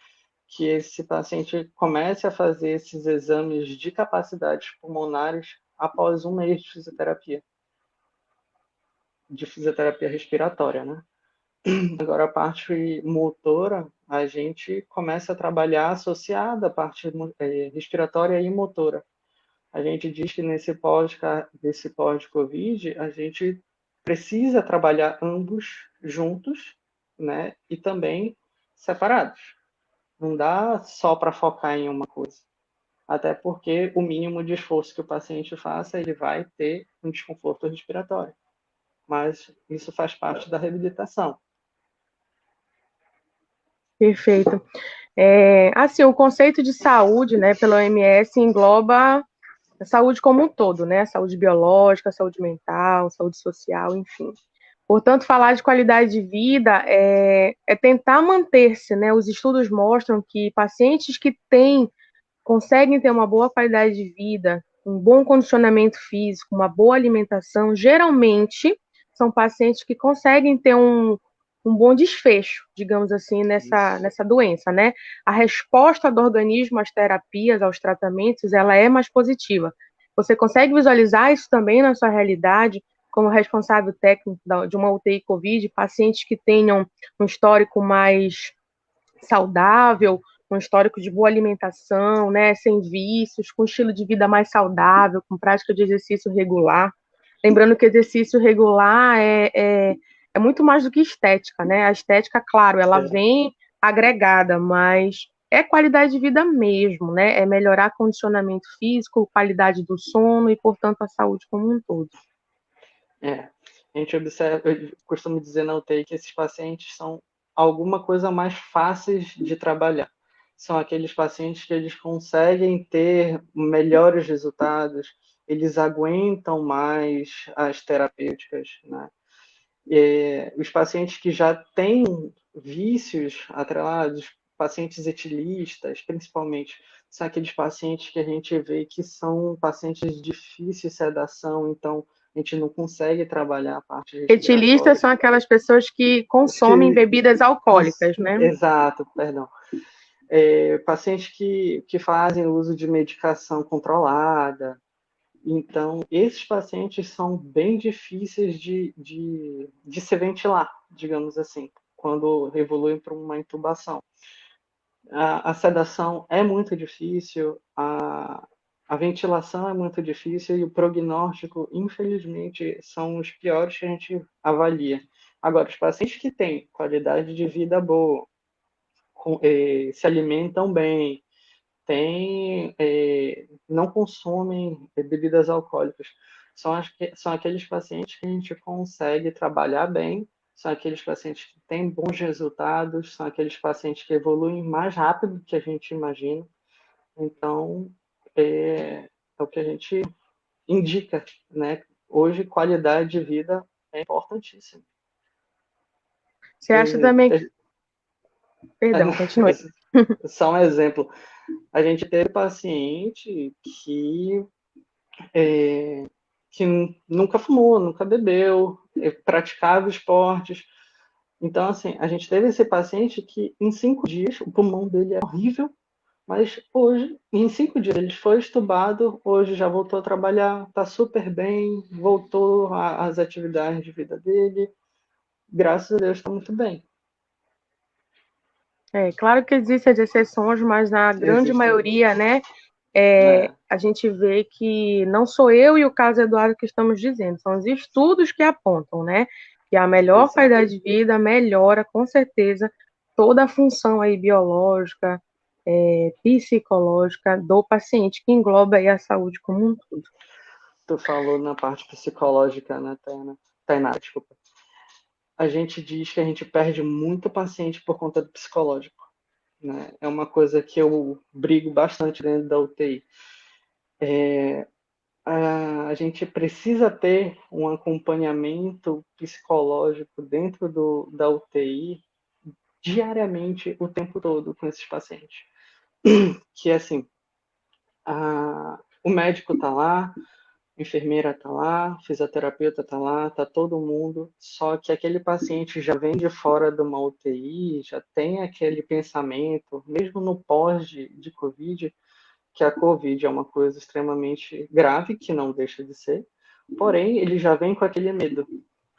que esse paciente comece a fazer esses exames de capacidades pulmonares após um mês de fisioterapia, de fisioterapia respiratória, né? Agora, a parte motora, a gente começa a trabalhar associada à parte é, respiratória e motora. A gente diz que nesse pós, desse pós-Covid, a gente precisa trabalhar ambos juntos, né? E também separados. Não dá só para focar em uma coisa. Até porque o mínimo de esforço que o paciente faça, ele vai ter um desconforto respiratório. Mas isso faz parte da reabilitação. Perfeito. É, assim, o conceito de saúde, né, pela OMS engloba a saúde como um todo, né? Saúde biológica, saúde mental, saúde social, enfim. Portanto, falar de qualidade de vida é, é tentar manter-se, né? Os estudos mostram que pacientes que têm, conseguem ter uma boa qualidade de vida, um bom condicionamento físico, uma boa alimentação, geralmente são pacientes que conseguem ter um, um bom desfecho, digamos assim, nessa, nessa doença, né? A resposta do organismo às terapias, aos tratamentos, ela é mais positiva. Você consegue visualizar isso também na sua realidade, como responsável técnico de uma UTI COVID, pacientes que tenham um histórico mais saudável, um histórico de boa alimentação, né, sem vícios, com estilo de vida mais saudável, com prática de exercício regular. Lembrando que exercício regular é, é é muito mais do que estética, né? A estética, claro, ela é. vem agregada, mas é qualidade de vida mesmo, né? É melhorar condicionamento físico, qualidade do sono e, portanto, a saúde como um todo. É, a gente observa, eu costumo dizer na UTI que esses pacientes são alguma coisa mais fáceis de trabalhar. São aqueles pacientes que eles conseguem ter melhores resultados, eles aguentam mais as terapêuticas, né? É, os pacientes que já têm vícios atrelados, pacientes etilistas, principalmente, são aqueles pacientes que a gente vê que são pacientes de difícil sedação, então a gente não consegue trabalhar a parte Etilistas são aquelas pessoas que consomem que... bebidas alcoólicas, né? Exato, perdão. É, pacientes que, que fazem uso de medicação controlada, então, esses pacientes são bem difíceis de, de, de se ventilar, digamos assim, quando evoluem para uma intubação. A, a, sedação é muito difícil, a, a ventilação é muito difícil e o prognóstico, infelizmente, são os piores que a gente avalia. Agora, os pacientes que têm qualidade de vida boa, eh, se alimentam bem, tem, é, não consomem bebidas alcoólicas. São, as, são aqueles pacientes que a gente consegue trabalhar bem, são aqueles pacientes que têm bons resultados, são aqueles pacientes que evoluem mais rápido do que a gente imagina. Então, é, é o que a gente indica, né? Hoje, qualidade de vida é importantíssima. Você acha também que... Perdão, continue. Só um exemplo a gente teve paciente que, é, que nunca fumou, nunca bebeu, é, praticava esportes. Então, assim, a gente teve esse paciente que em cinco dias o pulmão dele é horrível, mas hoje, em cinco dias, ele foi estubado, hoje já voltou a trabalhar, está super bem, voltou às atividades de vida dele, graças a Deus está muito bem. É, claro que existem as exceções, mas na grande Existe. maioria, né, é, é. a gente vê que não sou eu e o caso Eduardo que estamos dizendo, são os estudos que apontam, né, que a melhor qualidade de vida melhora, com certeza, toda a função aí biológica, é, psicológica do paciente, que engloba aí a saúde como um todo. Tu falou na parte psicológica, né, Tainá? Tainá, desculpa a gente diz que a gente perde muito paciente por conta do psicológico. Né? É uma coisa que eu brigo bastante dentro da UTI. É, a, a, gente precisa ter um acompanhamento psicológico dentro do, da UTI diariamente, o tempo todo, com esses pacientes. Que é assim, a, o médico está lá, enfermeira está lá, fisioterapeuta está lá, está todo mundo, só que aquele paciente já vem de fora de uma UTI, já tem aquele pensamento, mesmo no pós de, de Covid, que a Covid é uma coisa extremamente grave, que não deixa de ser, porém, ele já vem com aquele medo.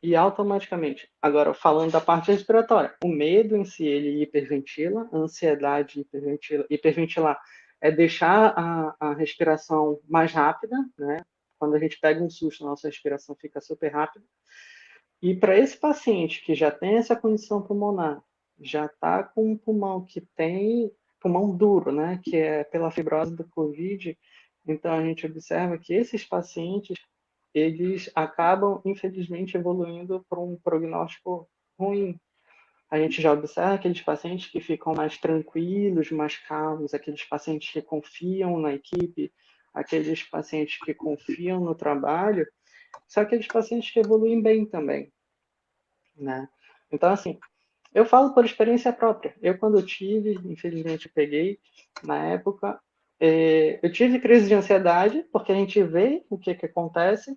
E automaticamente, agora falando da parte respiratória, o medo em si, ele hiperventila, a ansiedade hiperventila, hiperventilar é deixar a, a respiração mais rápida, né? Quando a gente pega um susto, a nossa respiração fica super rápida. E para esse paciente que já tem essa condição pulmonar, já está com um pulmão que tem pulmão duro, né, que é pela fibrose do COVID, então a gente observa que esses pacientes eles acabam infelizmente evoluindo para um prognóstico ruim. A gente já observa aqueles pacientes que ficam mais tranquilos, mais calmos, aqueles pacientes que confiam na equipe, aqueles pacientes que confiam no trabalho, são aqueles pacientes que evoluem bem também, né? Então, assim, eu falo por experiência própria. Eu, quando tive, infelizmente eu peguei, na época, é, eu tive crise de ansiedade, porque a gente vê o que, que acontece,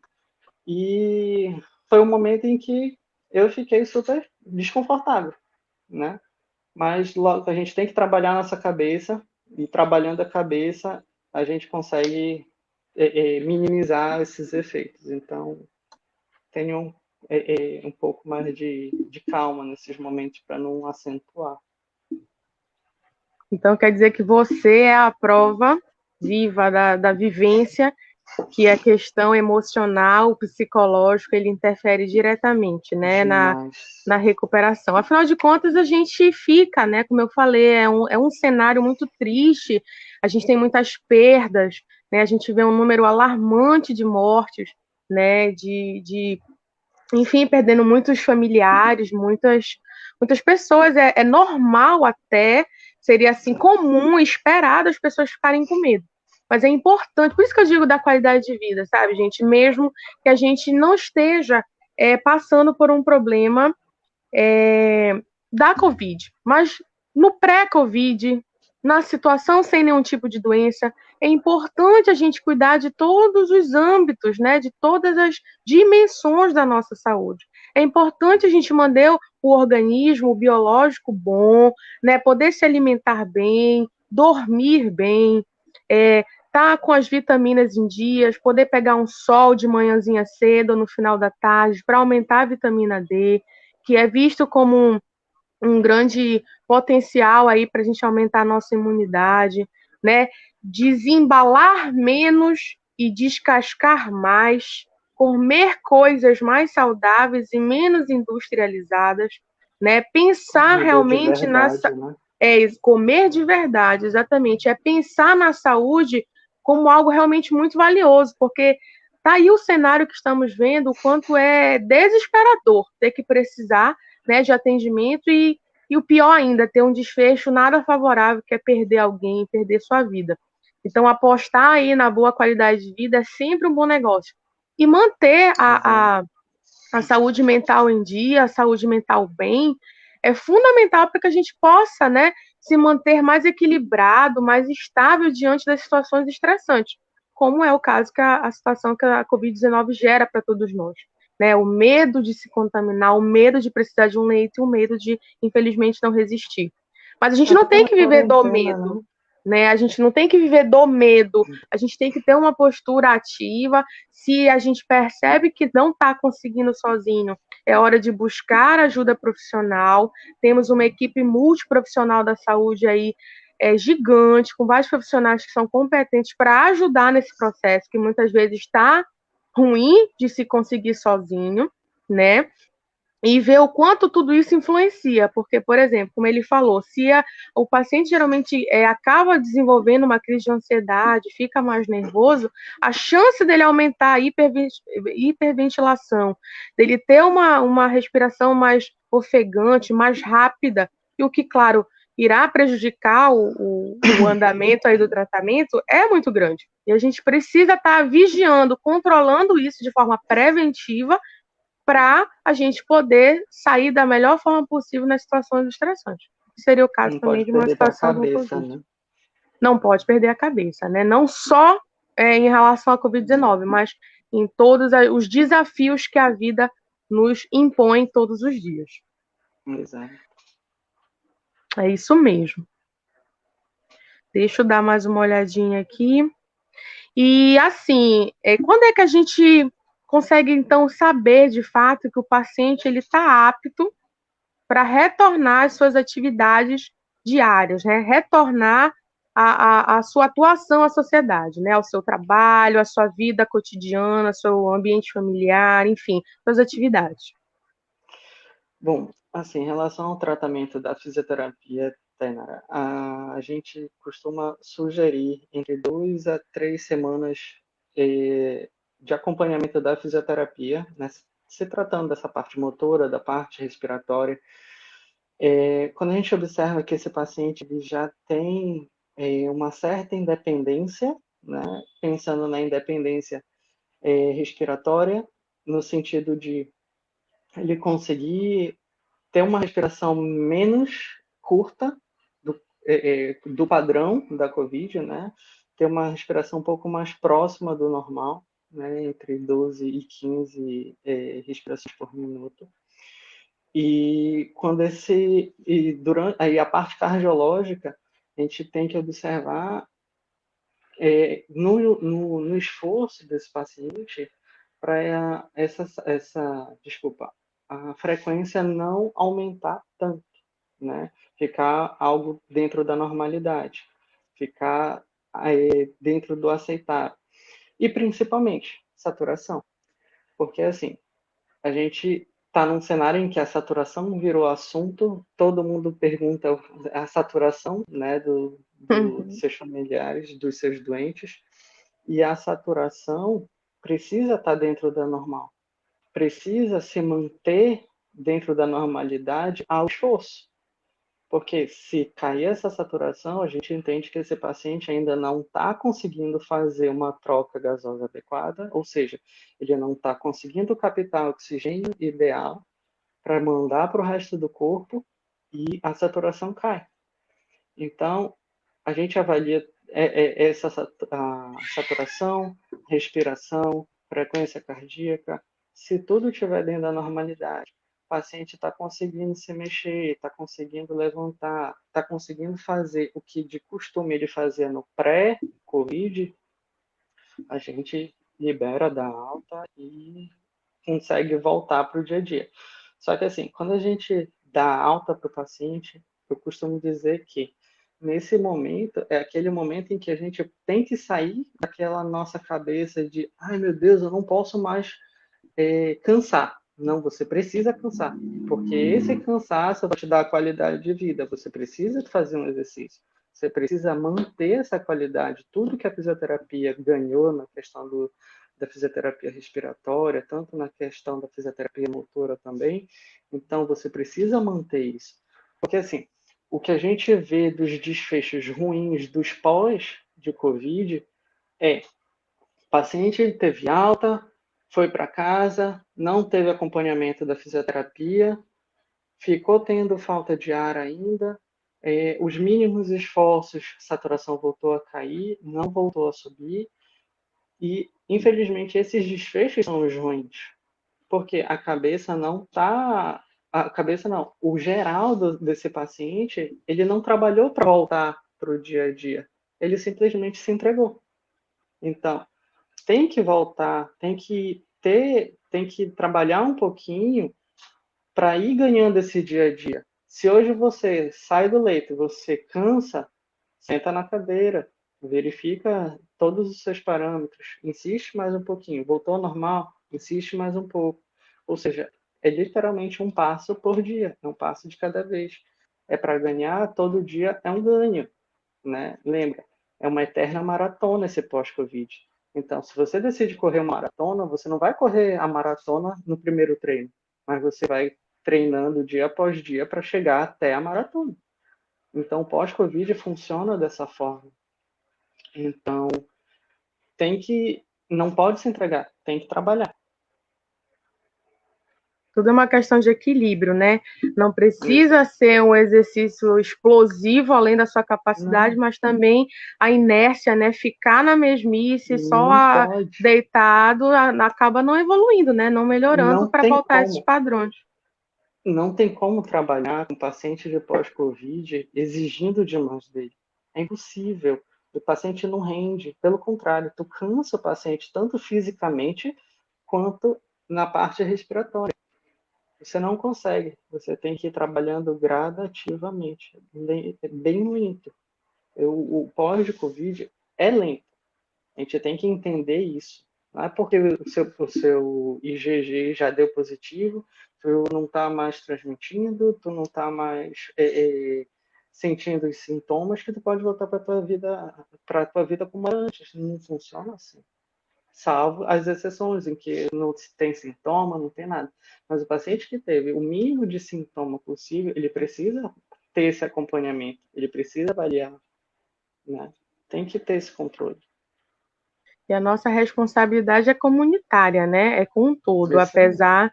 e foi um momento em que eu fiquei super desconfortável, né? Mas logo a gente tem que trabalhar nossa cabeça, e trabalhando a cabeça, a gente consegue é, é, minimizar esses efeitos. Então, tenham é, é, um pouco mais de, de calma nesses momentos para não acentuar. Então, quer dizer que você é a prova viva da, da vivência que a questão emocional, psicológico, ele interfere diretamente, né, na, na recuperação. Afinal de contas, a gente fica, né, como eu falei, é um, é um cenário muito triste, a gente tem muitas perdas, né, a gente vê um número alarmante de mortes, né, de, de enfim, perdendo muitos familiares, muitas, muitas pessoas. É, é normal até, seria assim comum, esperado as pessoas ficarem com medo. Mas é importante, por isso que eu digo da qualidade de vida, sabe, gente? Mesmo que a gente não esteja é, passando por um problema é, da Covid, mas no pré-Covid, na situação sem nenhum tipo de doença, é importante a gente cuidar de todos os âmbitos, né, de todas as dimensões da nossa saúde. É importante a gente manter o organismo o biológico bom, né, poder se alimentar bem, dormir bem, é, tá com as vitaminas em dias, poder pegar um sol de manhãzinha cedo ou no final da tarde para aumentar a vitamina D, que é visto como um, um grande potencial aí para a gente aumentar a nossa imunidade, né? Desembalar menos e descascar mais, comer coisas mais saudáveis e menos industrializadas, né? Pensar realmente verdade, na né? é comer de verdade, exatamente, é pensar na saúde como algo realmente muito valioso, porque tá aí o cenário que estamos vendo, o quanto é desesperador ter que precisar né, de atendimento e, e o pior ainda, ter um desfecho nada favorável, que é perder alguém, perder sua vida. Então, apostar aí na boa qualidade de vida é sempre um bom negócio. E manter a, a, a saúde mental em dia, a saúde mental bem, é fundamental para que a gente possa né, se manter mais equilibrado, mais estável diante das situações estressantes, como é o caso que a, a situação que a Covid-19 gera para todos nós né? O medo de se contaminar, o medo de precisar de um leito e o medo de, infelizmente, não resistir. Mas a gente não tem que viver do medo. Né? A gente não tem que viver do medo, a gente tem que ter uma postura ativa. Se a gente percebe que não está conseguindo sozinho, é hora de buscar ajuda profissional. Temos uma equipe multiprofissional da saúde aí é, gigante, com vários profissionais que são competentes para ajudar nesse processo, que muitas vezes está ruim de se conseguir sozinho, né? E ver o quanto tudo isso influencia, porque, por exemplo, como ele falou, se a, o paciente geralmente é, acaba desenvolvendo uma crise de ansiedade, fica mais nervoso, a chance dele aumentar a hiperventilação, dele ter uma, uma respiração mais ofegante, mais rápida, e o que, claro, irá prejudicar o, o, o, andamento aí do tratamento é muito grande. E a gente precisa estar tá vigiando, controlando isso de forma preventiva para a gente poder sair da melhor forma possível nas situações estressantes. Seria o caso Não também de uma situação cabeça, né? Não pode perder a cabeça, né? Não só é, em relação à Covid-19, mas em todos os desafios que a vida nos impõe todos os dias. Exato. É isso mesmo. Deixa eu dar mais uma olhadinha aqui. E assim, é, quando é que a gente consegue então saber de fato que o paciente ele está apto para retornar às suas atividades diárias, né? Retornar a, a, a, sua atuação à sociedade, né? Ao seu trabalho, à sua vida cotidiana, ao seu ambiente familiar, enfim, suas atividades. Bom, assim, em relação ao tratamento da fisioterapia, Tainara, a gente costuma sugerir entre duas a três semanas eh, de acompanhamento da fisioterapia, né? se tratando dessa parte motora, da parte respiratória, é, quando a gente observa que esse paciente já tem é, uma certa independência, né, pensando na independência é, respiratória, no sentido de ele conseguir ter uma respiração menos curta do, é, é, do padrão da COVID, né, ter uma respiração um pouco mais próxima do normal, né, entre 12 e 15 é, respirações por minuto. E quando esse e durante aí a parte cardiológica, a gente tem que observar é, no, no, no, esforço desse paciente para essa essa desculpa a frequência não aumentar tanto, né? Ficar algo dentro da normalidade, ficar é, dentro do aceitável e principalmente saturação, porque assim a gente está num cenário em que a saturação virou assunto, todo mundo pergunta a saturação né, do, do, uhum. dos seus familiares, dos seus doentes, e a saturação precisa estar tá dentro da normal, precisa se manter dentro da normalidade ao esforço. Porque se cair essa saturação, a gente entende que esse paciente ainda não está conseguindo fazer uma troca gasosa adequada, ou seja, ele não está conseguindo captar oxigênio ideal para mandar para o resto do corpo e a saturação cai. Então, a gente avalia é, é, essa saturação, respiração, frequência cardíaca, se tudo estiver dentro da normalidade o paciente está conseguindo se mexer, está conseguindo levantar, está conseguindo fazer o que de costume ele fazia no pré-Covid, a gente libera da alta e consegue voltar para o dia a dia. Só que assim, quando a gente dá alta para o paciente, eu costumo dizer que nesse momento é aquele momento em que a gente tem que sair daquela nossa cabeça de ai meu Deus, eu não posso mais é, cansar. Não, você precisa cansar, porque esse cansaço vai te dar qualidade de vida. Você precisa fazer um exercício. Você precisa manter essa qualidade. Tudo que a fisioterapia ganhou na questão do, da fisioterapia respiratória, tanto na questão da fisioterapia motora também. Então, você precisa manter isso. Porque, assim, o que a gente vê dos desfechos ruins dos pós de Covid é paciente teve alta, foi para casa, não teve acompanhamento da fisioterapia, ficou tendo falta de ar ainda, é, os mínimos esforços, saturação voltou a cair, não voltou a subir, e infelizmente esses desfechos são os ruins, porque a cabeça não está, a cabeça não, o geral do, desse paciente, ele não trabalhou para voltar para o dia a dia, ele simplesmente se entregou. Então, tem que voltar, tem que ter, tem que trabalhar um pouquinho para ir ganhando esse dia a dia. Se hoje você sai do leito, você cansa, senta na cadeira, verifica todos os seus parâmetros, insiste mais um pouquinho, voltou ao normal, insiste mais um pouco. Ou seja, é literalmente um passo por dia, é um passo de cada vez. É para ganhar todo dia, é um ganho, né? Lembra, é uma eterna maratona esse pós-Covid. Então, se você decide correr uma maratona, você não vai correr a maratona no primeiro treino, mas você vai treinando dia após dia para chegar até a maratona. Então, pós-Covid funciona dessa forma. Então, tem que, não pode se entregar, tem que trabalhar. Tudo é uma questão de equilíbrio, né? Não precisa ser um exercício explosivo além da sua capacidade, não. mas também a inércia, né? Ficar na mesmice, não só a, deitado, a, acaba não evoluindo, né? Não melhorando para voltar a esses padrões. Não tem como trabalhar com paciente de pós-Covid exigindo demais dele. É impossível. O paciente não rende. Pelo contrário, tu cansa o paciente tanto fisicamente quanto na parte respiratória. Você não consegue. Você tem que ir trabalhando gradativamente, bem lento. Eu, o pós de Covid é lento. A gente tem que entender isso. Não é porque o seu, o seu IgG já deu positivo, tu não está mais transmitindo, tu não está mais é, é, sentindo os sintomas que tu pode voltar para tua vida, para tua vida como antes. Não funciona assim salvo as exceções em que não tem sintoma, não tem nada. Mas o paciente que teve o mínimo de sintoma possível, ele precisa ter esse acompanhamento, ele precisa avaliar, né? Tem que ter esse controle. E a nossa responsabilidade é comunitária, né? É com todo, apesar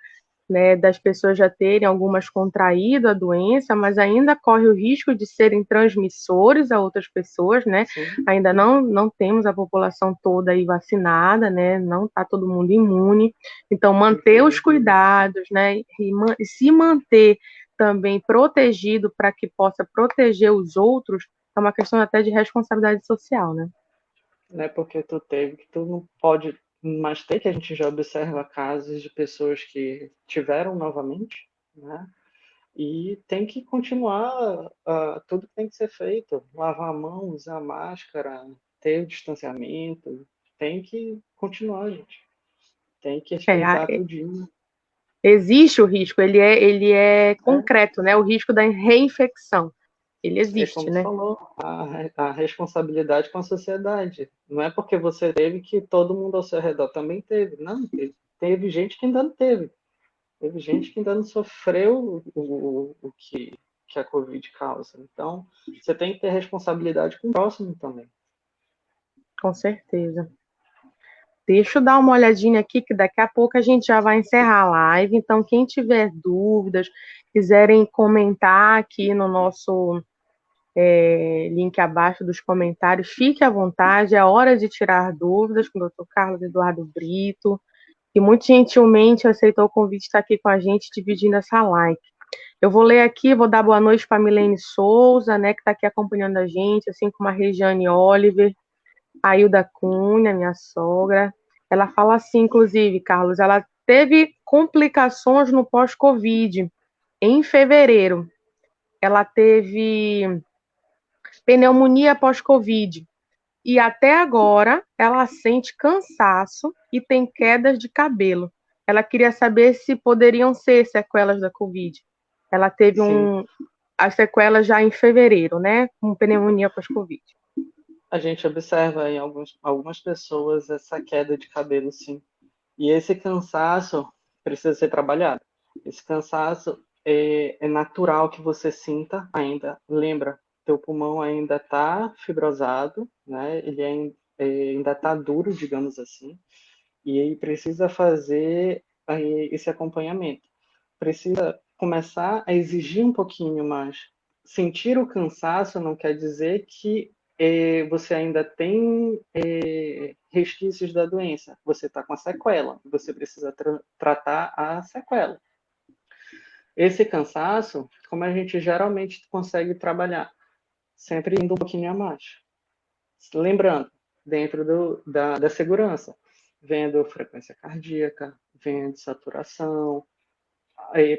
né, das pessoas já terem algumas contraído a doença, mas ainda corre o risco de serem transmissores a outras pessoas, né? Sim. Ainda não, não temos a população toda aí vacinada, né? Não está todo mundo imune. Então, manter os cuidados, né? E, e se manter também protegido para que possa proteger os outros é uma questão até de responsabilidade social, né? Não é porque tu teve que tu não pode mas tem que a gente já observa casos de pessoas que tiveram novamente, né? E tem que continuar, uh, tudo tem que ser feito, lavar a mão, usar máscara, ter o distanciamento, tem que continuar, gente. Tem que respeitar é, tudinho. Existe o risco, ele é, ele é concreto, é. né? O risco da reinfecção. Ele existe, é como né? falou, a, a, responsabilidade com a sociedade. Não é porque você teve que todo mundo ao seu redor também teve. Não, teve, teve gente que ainda não teve. Teve gente que ainda não sofreu o, o, o que, que a Covid causa. Então, você tem que ter responsabilidade com o próximo também. Com certeza. Deixa eu dar uma olhadinha aqui, que daqui a pouco a gente já vai encerrar a live. Então, quem tiver dúvidas, quiserem comentar aqui no nosso é, link abaixo dos comentários. Fique à vontade, é hora de tirar dúvidas com o Dr. Carlos Eduardo Brito, que muito gentilmente aceitou o convite de estar aqui com a gente, dividindo essa live. Eu vou ler aqui, vou dar boa noite para a Milene Souza, né, que está aqui acompanhando a gente, assim como a Regiane Oliver, a Hilda Cunha, minha sogra. Ela fala assim, inclusive, Carlos, ela teve complicações no pós-Covid em fevereiro. Ela teve pneumonia pós-Covid. E até agora ela sente cansaço e tem quedas de cabelo. Ela queria saber se poderiam ser sequelas da Covid. Ela teve Sim. um as sequelas já em fevereiro, né? Com pneumonia pós-Covid. A gente observa em alguns, algumas pessoas essa queda de cabelo, sim. E esse cansaço precisa ser trabalhado. Esse cansaço é, é natural que você sinta ainda. Lembra, teu pulmão ainda está fibrosado, né? Ele é, ainda está duro, digamos assim, e aí precisa fazer esse acompanhamento. Precisa começar a exigir um pouquinho mais. Sentir o cansaço não quer dizer que é, você ainda tem é, resquícios da doença. Você está com a sequela. Você precisa tra tratar a sequela. Esse cansaço, como a gente geralmente consegue trabalhar? Sempre indo um pouquinho a mais. Lembrando, dentro do, da, da segurança, vendo frequência cardíaca, vendo saturação,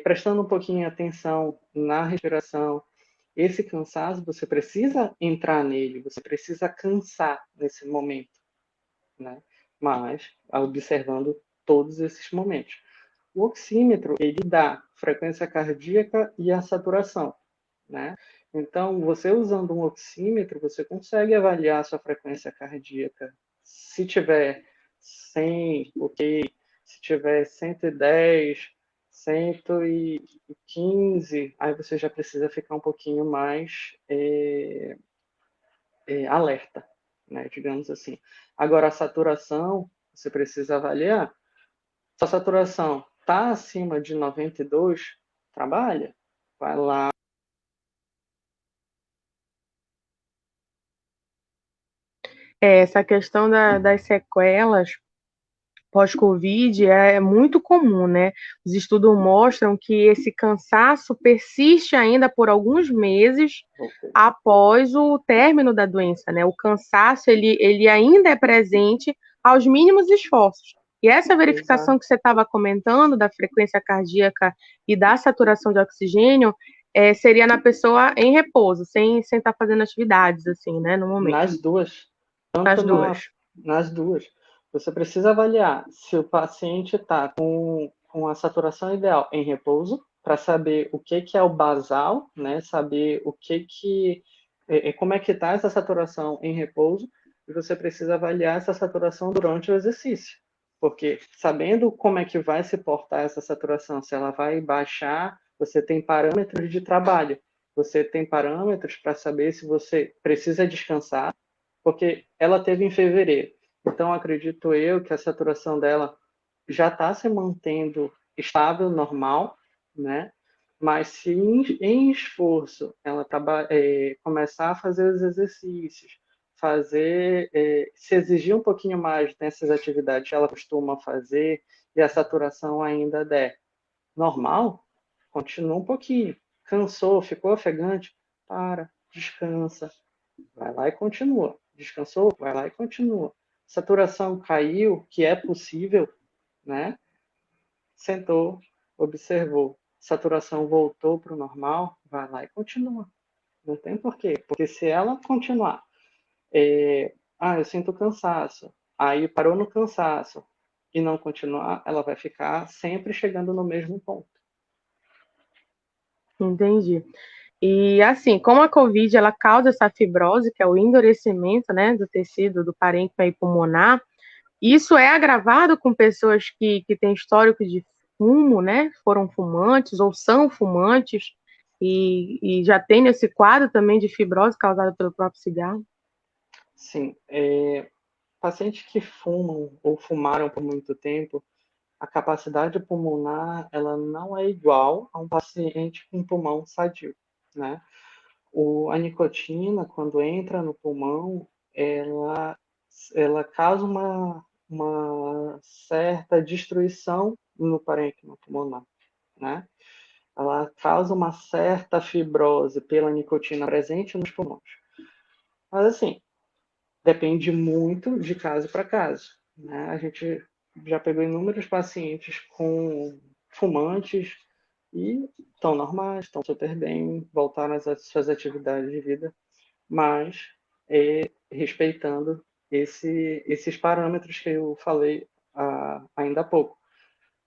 prestando um pouquinho atenção na respiração. Esse cansaço, você precisa entrar nele, você precisa cansar nesse momento, né? Mas observando todos esses momentos. O oxímetro, ele dá frequência cardíaca e a saturação, né? Então, você usando um oxímetro, você consegue avaliar a sua frequência cardíaca. Se tiver 100, ok. Se tiver 110, 115, aí você já precisa ficar um pouquinho mais é, é, alerta, né, digamos assim. Agora, a saturação, você precisa avaliar. Sua saturação Tá acima de 92, trabalha. Vai lá. É, essa questão da, das sequelas pós-Covid é muito comum, né? Os estudos mostram que esse cansaço persiste ainda por alguns meses okay. após o término da doença, né? O cansaço, ele, ele ainda é presente aos mínimos esforços. E essa verificação Exato. que você estava comentando da frequência cardíaca e da saturação de oxigênio é, seria na pessoa em repouso, sem estar sem tá fazendo atividades, assim, né, no momento. Nas duas. Tanto nas duas. Na, nas duas. Você precisa avaliar se o paciente está com, com a saturação ideal em repouso, para saber o que, que é o basal, né? Saber o que que é, é como é que está essa saturação em repouso e você precisa avaliar essa saturação durante o exercício, porque sabendo como é que vai se portar essa saturação, se ela vai baixar, você tem parâmetros de trabalho, você tem parâmetros para saber se você precisa descansar, porque ela teve em fevereiro. Então, acredito eu que a saturação dela já está se mantendo estável, normal, né? Mas se em, esforço ela é, começar a fazer os exercícios, fazer, é, se exigir um pouquinho mais nessas atividades que ela costuma fazer e a saturação ainda der normal, continua um pouquinho. Cansou, ficou ofegante, para, descansa, vai lá e continua. Descansou, vai lá e continua saturação caiu, que é possível, né? Sentou, observou, saturação voltou para o normal, vai lá e continua. Não tem porquê, porque se ela continuar, é, ah, eu sinto cansaço, aí parou no cansaço e não continuar, ela vai ficar sempre chegando no mesmo ponto. Entendi. E assim, como a COVID ela causa essa fibrose, que é o endurecimento, né, do tecido do parênquima e pulmonar, isso é agravado com pessoas que, que têm histórico de fumo, né, foram fumantes ou são fumantes e, e já tem esse quadro também de fibrose causada pelo próprio cigarro? Sim, é, pacientes que fumam ou fumaram por muito tempo, a capacidade pulmonar ela não é igual a um paciente com pulmão sadio né? O, a nicotina, quando entra no pulmão, ela, ela causa uma, uma certa destruição no parênquima pulmonar, né? Ela causa uma certa fibrose pela nicotina presente nos pulmões. Mas, assim, depende muito de caso para caso. Né? A gente já pegou inúmeros pacientes com fumantes e estão normais, estão super bem, voltaram às suas atividades de vida, mas é, respeitando esse, esses parâmetros que eu falei ah, ainda há pouco.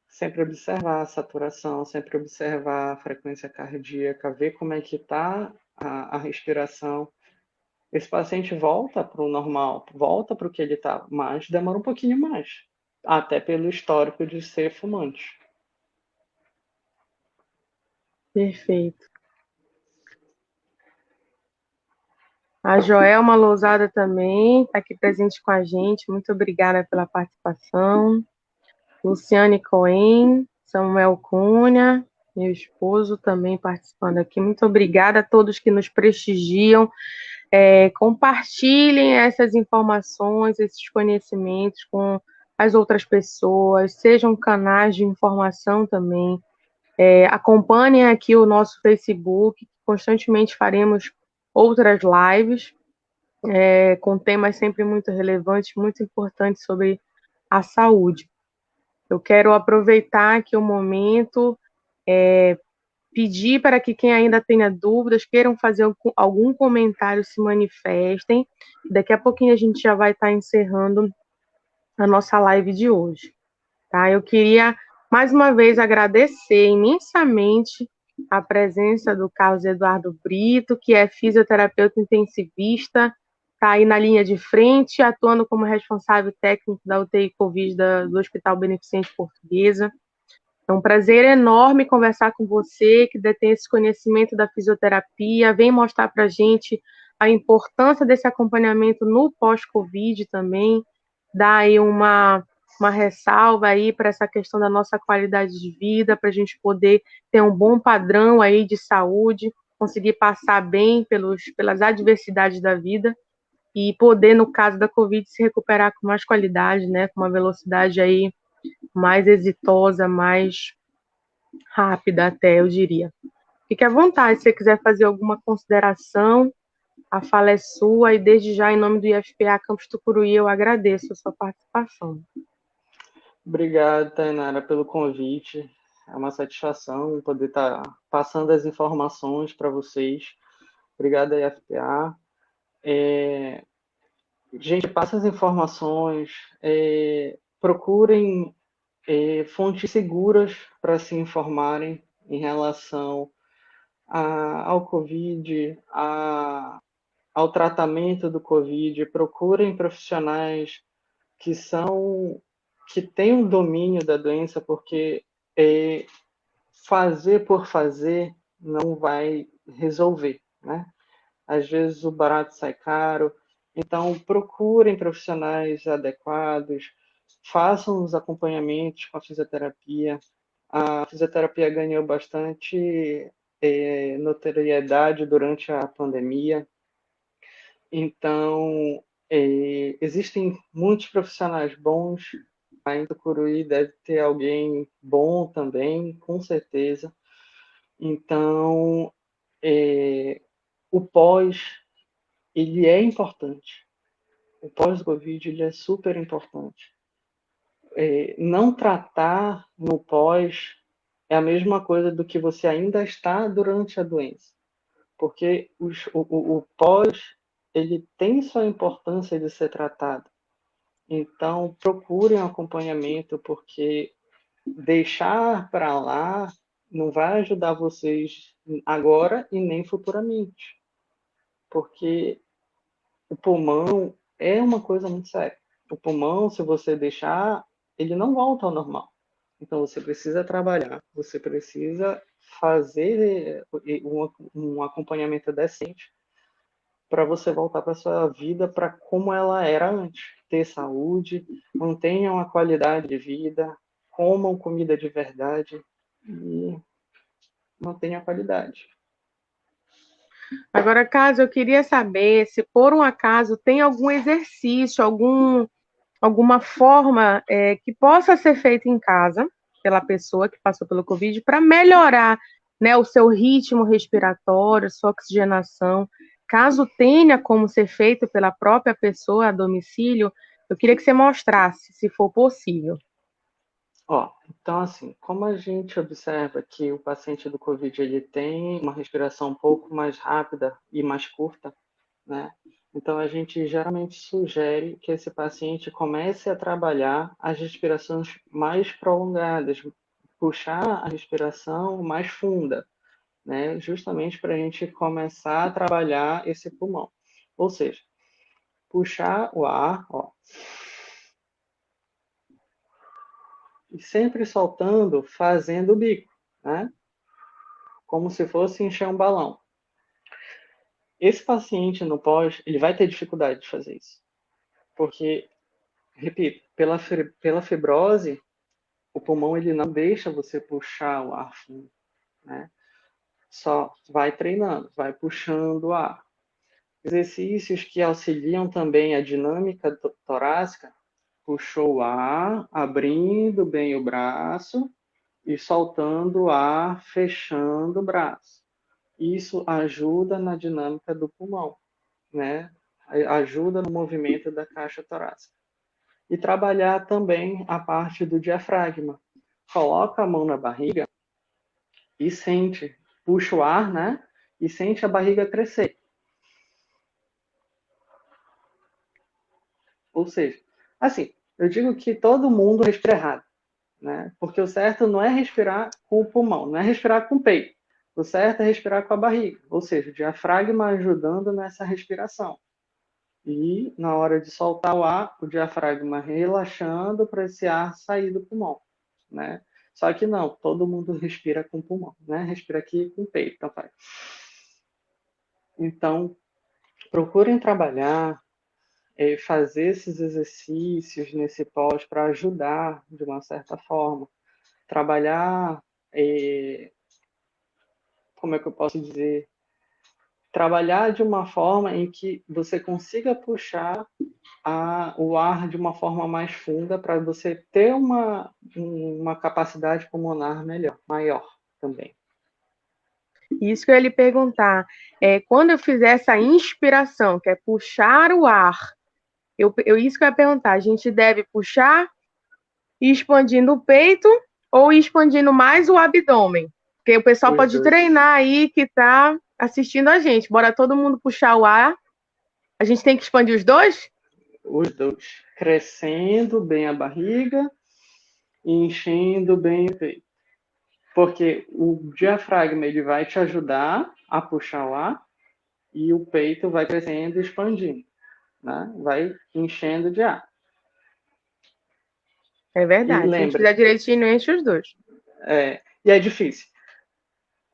Sempre observar a saturação, sempre observar a frequência cardíaca, ver como é que está a, a respiração. Esse paciente volta para o normal, volta para o que ele está, mas demora um pouquinho mais, até pelo histórico de ser fumante. Perfeito. A Joelma Lousada também está aqui presente com a gente. Muito obrigada pela participação. Luciane Cohen, Samuel Cunha, meu esposo também participando aqui. Muito obrigada a todos que nos prestigiam. É, compartilhem essas informações, esses conhecimentos com as outras pessoas, sejam canais de informação também. É, acompanhem aqui o nosso Facebook, constantemente faremos outras lives é, com temas sempre muito relevantes, muito importantes sobre a saúde. Eu quero aproveitar aqui o momento, é, pedir para que quem ainda tenha dúvidas, queiram fazer algum comentário, se manifestem. Daqui a pouquinho a gente já vai estar encerrando a nossa live de hoje. Tá? Eu queria mais uma vez agradecer imensamente a presença do Carlos Eduardo Brito, que é fisioterapeuta intensivista, está aí na linha de frente, atuando como responsável técnico da UTI Covid da, do Hospital Beneficente Portuguesa. É um prazer enorme conversar com você, que detém esse conhecimento da fisioterapia, vem mostrar para a gente a importância desse acompanhamento no pós-Covid também, dar aí uma uma ressalva aí para essa questão da nossa qualidade de vida, para a gente poder ter um bom padrão aí de saúde, conseguir passar bem pelos, pelas adversidades da vida e poder, no caso da Covid, se recuperar com mais qualidade, né, com uma velocidade aí mais exitosa, mais rápida até, eu diria. Fique à vontade, se você quiser fazer alguma consideração, a fala é sua e desde já, em nome do IFPA Campus Tucuruí, eu agradeço a sua participação. Obrigado, Tainara, pelo convite. É uma satisfação poder estar passando as informações para vocês. Obrigado, IFPA. É... Gente, passa as informações, é... procurem é, fontes seguras para se informarem em relação a, ao Covid, a, ao tratamento do Covid, procurem profissionais que são que têm um domínio da doença, porque é, fazer por fazer não vai resolver, né? Às vezes o barato sai caro, então procurem profissionais adequados, façam os acompanhamentos com a fisioterapia. A fisioterapia ganhou bastante é, notoriedade durante a pandemia. Então, é, existem muitos profissionais bons. Ainda Curuí deve ter alguém bom também, com certeza. Então, é, o pós, ele é importante. O pós-Covid, ele é super importante. É, não tratar no pós é a mesma coisa do que você ainda está durante a doença. Porque os, o, o, o pós, ele tem sua importância de ser tratado. Então, procurem um acompanhamento, porque deixar para lá não vai ajudar vocês agora e nem futuramente. Porque o pulmão é uma coisa muito séria. O pulmão, se você deixar, ele não volta ao normal. Então você precisa trabalhar, você precisa fazer eh, um acompanhamento decente para você voltar para sua vida para como ela era antes, ter saúde, mantenham uma qualidade de vida, comam comida de verdade e mantenham a qualidade. Agora, caso eu queria saber se por um acaso tem algum exercício, algum alguma forma é, que possa ser feita em casa pela pessoa que passou pelo Covid para melhorar né, o seu ritmo respiratório, sua oxigenação. Caso tenha como ser feito pela própria pessoa a domicílio, eu queria que você mostrasse, se for possível. Ó, então assim, como a gente observa que o paciente do COVID ele tem uma respiração um pouco mais rápida e mais curta, né? Então, a gente geralmente sugere que esse paciente comece a trabalhar as respirações mais prolongadas, puxar a respiração mais funda, né? justamente para a gente começar a trabalhar esse pulmão. Ou seja, puxar o ar, ó, e sempre soltando, fazendo o bico, né? como se fosse encher um balão. Esse paciente no pós, ele vai ter dificuldade de fazer isso. Porque, repito, pela, pela fibrose, o pulmão ele não deixa você puxar o ar fundo, né? Só vai treinando, vai puxando o ar. Exercícios que auxiliam também a dinâmica torácica, puxou o ar, abrindo bem o braço e soltando o ar, fechando o braço isso ajuda na dinâmica do pulmão, né? Ajuda no movimento da caixa torácica. E trabalhar também a parte do diafragma. Coloca a mão na barriga e sente, puxa o ar, né? E sente a barriga crescer. Ou seja, assim, eu digo que todo mundo respira errado, né? Porque o certo não é respirar com o pulmão, não é respirar com o peito. O certo é respirar com a barriga, ou seja, o diafragma ajudando nessa respiração. E na hora de soltar o ar, o diafragma relaxando para esse ar sair do pulmão, né? Só que não, todo mundo respira com o pulmão, né? Respira aqui com o peito, então vai. Então, procurem trabalhar é, fazer esses exercícios nesse pós para ajudar de uma certa forma. Trabalhar, é, como é que eu posso dizer? Trabalhar de uma forma em que você consiga puxar a, o ar de uma forma mais funda para você ter uma, uma capacidade pulmonar melhor, maior também. Isso que eu ia lhe perguntar. É, quando eu fizer essa inspiração, que é puxar o ar, eu, eu, isso que eu ia perguntar, a gente deve puxar expandindo o peito ou expandindo mais o abdômen? Porque o pessoal os pode dois. treinar aí que está assistindo a gente. Bora todo mundo puxar o ar. A gente tem que expandir os dois? Os dois. Crescendo bem a barriga e enchendo bem o peito porque o diafragma ele vai te ajudar a puxar o ar e o peito vai crescendo e expandindo, né? Vai enchendo de ar. É verdade. E Se a gente fizer direitinho, enche os dois. É, e é difícil.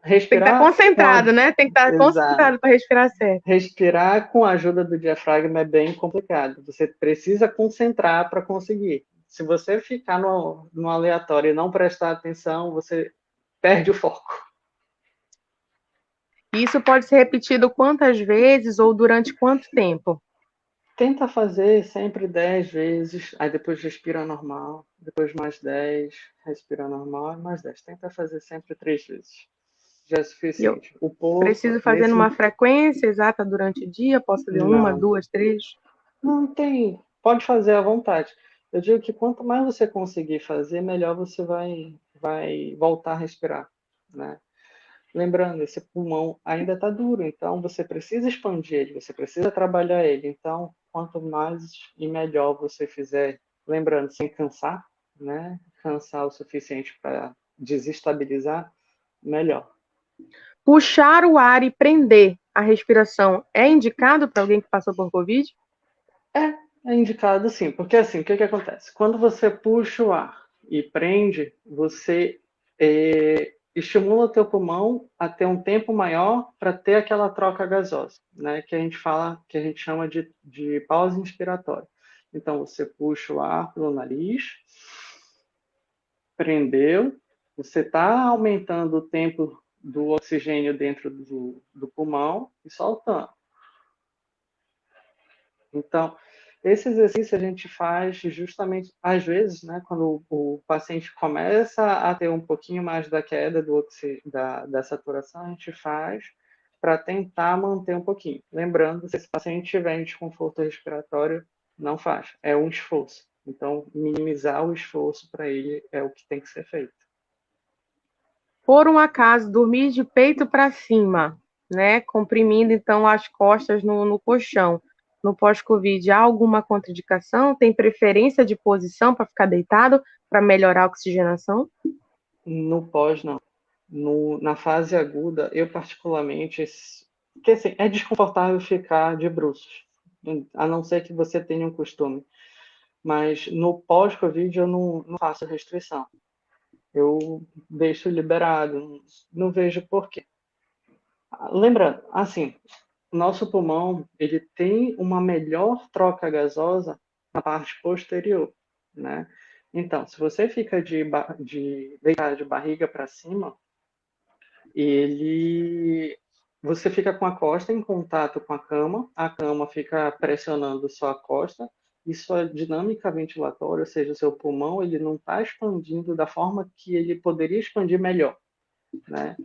Respirar Tem que estar concentrado, né? Tem que estar Exato. concentrado para respirar certo. Respirar com a ajuda do diafragma é bem complicado. Você precisa concentrar para conseguir. Se você ficar no, no aleatório e não prestar atenção, você perde o foco. Isso pode ser repetido quantas vezes ou durante quanto tempo? Tenta fazer sempre 10 vezes, aí depois respira normal, depois mais 10, respira normal, mais 10. Tenta fazer sempre três vezes. Já é suficiente. Eu pouco, preciso fazer nesse... numa frequência exata durante o dia? Posso fazer Não. uma, duas, três? Não tem. Pode fazer à vontade. Eu digo que quanto mais você conseguir fazer, melhor você vai vai voltar a respirar, né? Lembrando, esse pulmão ainda está duro, então você precisa expandir ele, você precisa trabalhar ele. Então, quanto mais e melhor você fizer, lembrando, sem cansar, né? Cansar o suficiente para desestabilizar, melhor. Puxar o ar e prender a respiração é indicado para alguém que passou por Covid? É, é indicado sim, porque assim, o que, que acontece? Quando você puxa o ar e prende, você é, estimula o teu pulmão a ter um tempo maior para ter aquela troca gasosa, né? Que a gente fala, que a gente chama de, de pausa inspiratória. Então você puxa o ar pelo nariz, prendeu, você está aumentando o tempo do oxigênio dentro do, do pulmão e soltando. Então, esse exercício a gente faz justamente, às vezes, né, quando o, paciente começa a ter um pouquinho mais da queda do da, da saturação, a gente faz para tentar manter um pouquinho. Lembrando, se esse paciente tiver desconforto respiratório, não faz, é um esforço. Então, minimizar o esforço para ele é o que tem que ser feito. Por um acaso, dormir de peito para cima, né, comprimindo então as costas no, no colchão no pós-Covid há alguma contraindicação? Tem preferência de posição para ficar deitado para melhorar a oxigenação? No pós, não. No, na fase aguda, eu particularmente, porque assim, é desconfortável ficar de bruços, a não ser que você tenha um costume. Mas no pós-Covid eu não, não faço restrição. Eu deixo liberado, não vejo porquê. Lembrando, assim, nosso pulmão ele tem uma melhor troca gasosa na parte posterior, né? Então, se você fica de, de de barriga para cima, ele você fica com a costa em contato com a cama, a cama fica pressionando sua costa e sua dinâmica ventilatória, ou seja, o seu pulmão, ele não está expandindo da forma que ele poderia expandir melhor, né?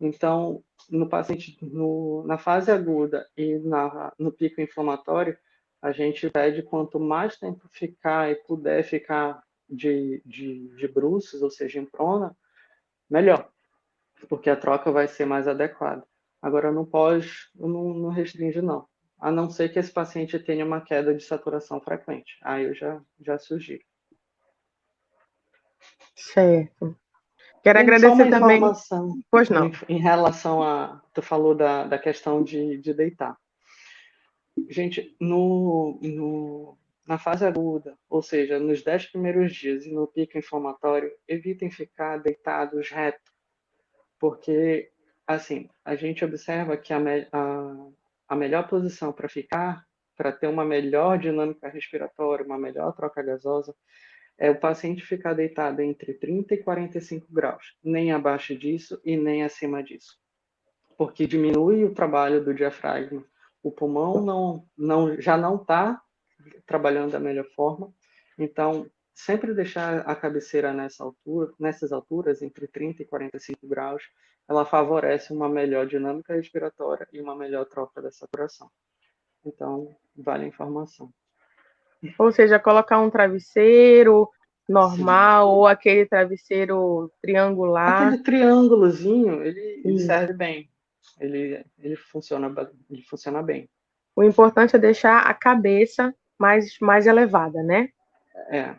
Então, no paciente, no, na fase aguda e na, no pico inflamatório, a gente pede quanto mais tempo ficar e puder ficar de, de, de bruços, ou seja, em prona, melhor, porque a troca vai ser mais adequada. Agora, não pode, não, não restringe, não. A não ser que esse paciente tenha uma queda de saturação frequente. Aí eu já, já sugiro. Certo. Quero Tem agradecer também. Pois não. Em, em, relação a. Tu falou da, da questão de, de deitar. Gente, no, no, na fase aguda, ou seja, nos 10 primeiros dias e no pico inflamatório, evitem ficar deitados reto, porque, assim, a gente observa que a, a, a melhor posição para ficar para ter uma melhor dinâmica respiratória, uma melhor troca gasosa, é o paciente ficar deitado entre 30 e 45 graus, nem abaixo disso e nem acima disso, porque diminui o trabalho do diafragma. O pulmão não, não, já não está trabalhando da melhor forma, então sempre deixar a cabeceira nessa altura, nessas alturas, entre 30 e 45 graus, ela favorece uma melhor dinâmica respiratória e uma melhor troca da saturação. Então, vale a informação. Ou seja, colocar um travesseiro normal Sim. ou aquele travesseiro triangular. Aquele triângulozinho, ele, ele serve bem. Ele, ele, funciona, ele funciona bem. O importante é deixar a cabeça mais, mais elevada, né? É.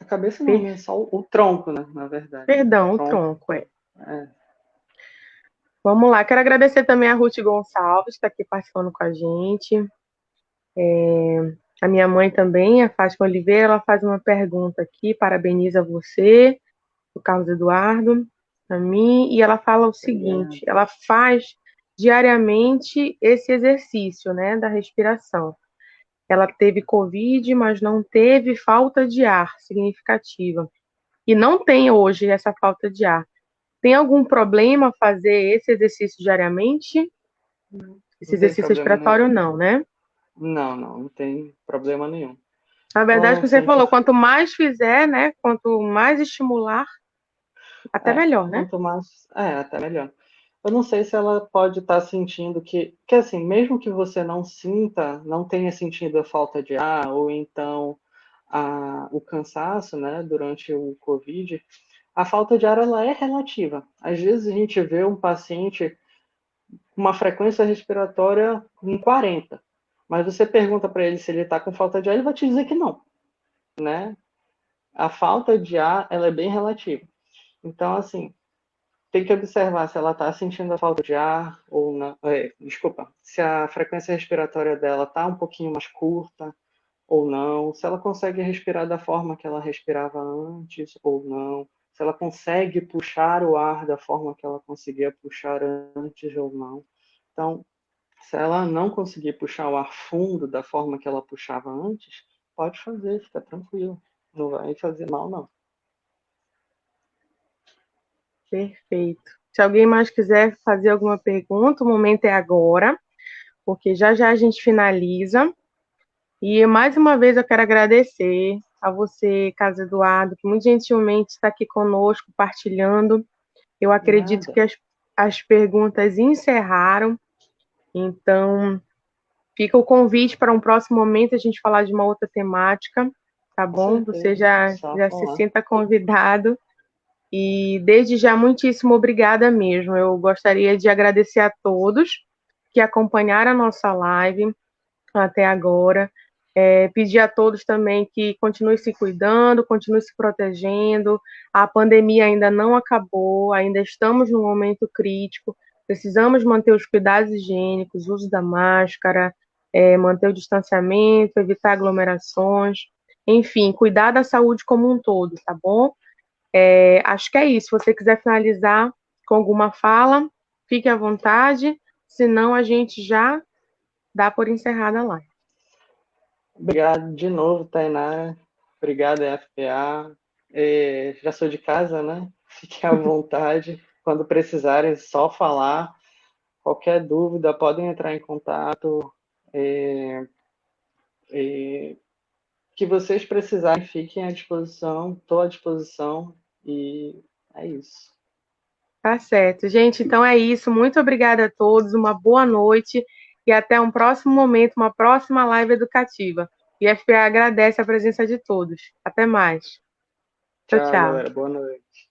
A cabeça não, é só o, o, tronco, né? Na verdade. Perdão, o tronco, o tronco é. é. Vamos lá, quero agradecer também a Ruth Gonçalves, que está aqui participando com a gente. É, a minha mãe também, a Fátima Oliveira, ela faz uma pergunta aqui, parabeniza você, o Carlos Eduardo, a mim, e ela fala o seguinte: ela faz diariamente esse exercício, né, da respiração. Ela teve Covid, mas não teve falta de ar significativa. E não tem hoje essa falta de ar. Tem algum problema fazer esse exercício diariamente? Esse exercício respiratório não, né? Não, não, não tem problema nenhum. Na verdade, que você falou, quanto mais fizer, né? Quanto mais estimular, até é, melhor, né? Quanto mais, é, até melhor. Eu não sei se ela pode estar tá sentindo que, que assim, mesmo que você não sinta, não tenha sentido a falta de ar ou então a, o cansaço, né, durante o COVID, a falta de ar ela é relativa. Às vezes a gente vê um paciente com uma frequência respiratória em 40, mas você pergunta para ele se ele está com falta de ar, ele vai te dizer que não, né? A falta de ar ela é bem relativa. Então, assim, tem que observar se ela está sentindo a falta de ar ou não. É, desculpa, se a frequência respiratória dela está um pouquinho mais curta ou não, se ela consegue respirar da forma que ela respirava antes ou não, se ela consegue puxar o ar da forma que ela conseguia puxar antes ou não. Então, se ela não conseguir puxar o ar fundo da forma que ela puxava antes, pode fazer, fica tranquilo. Não vai fazer mal, não. Perfeito. Se alguém mais quiser fazer alguma pergunta, o momento é agora, porque já já a gente finaliza. E mais uma vez eu quero agradecer a você, Casa Eduardo, que muito gentilmente está aqui conosco, partilhando. Eu acredito Nada. que as, as perguntas encerraram, então fica o convite para um próximo momento a gente falar de uma outra temática, tá bom? Você já, já se sinta convidado. E desde já, muitíssimo obrigada mesmo. Eu gostaria de agradecer a todos que acompanharam a nossa live até agora. É, pedir a todos também que continue se cuidando, continue se protegendo. A pandemia ainda não acabou, ainda estamos num momento crítico. Precisamos manter os cuidados higiênicos, uso da máscara, é, manter o distanciamento, evitar aglomerações, enfim, cuidar da saúde como um todo, tá bom? É, acho que é isso. Se você quiser finalizar com alguma fala, fique à vontade, senão a gente já dá por encerrada a live. Obrigado de novo, Tainá. Obrigado, FPA. É, já sou de casa, né? Fiquem à vontade. Quando precisarem, só falar. Qualquer dúvida, podem entrar em contato. É, é, que vocês precisarem, fiquem à disposição. Estou à disposição. E é isso. Tá certo. Gente, então é isso. Muito obrigada a todos. Uma boa noite e até um próximo momento, uma próxima live educativa. E FPA agradece a presença de todos. Até mais. Tchau, tchau. Galera. Boa noite.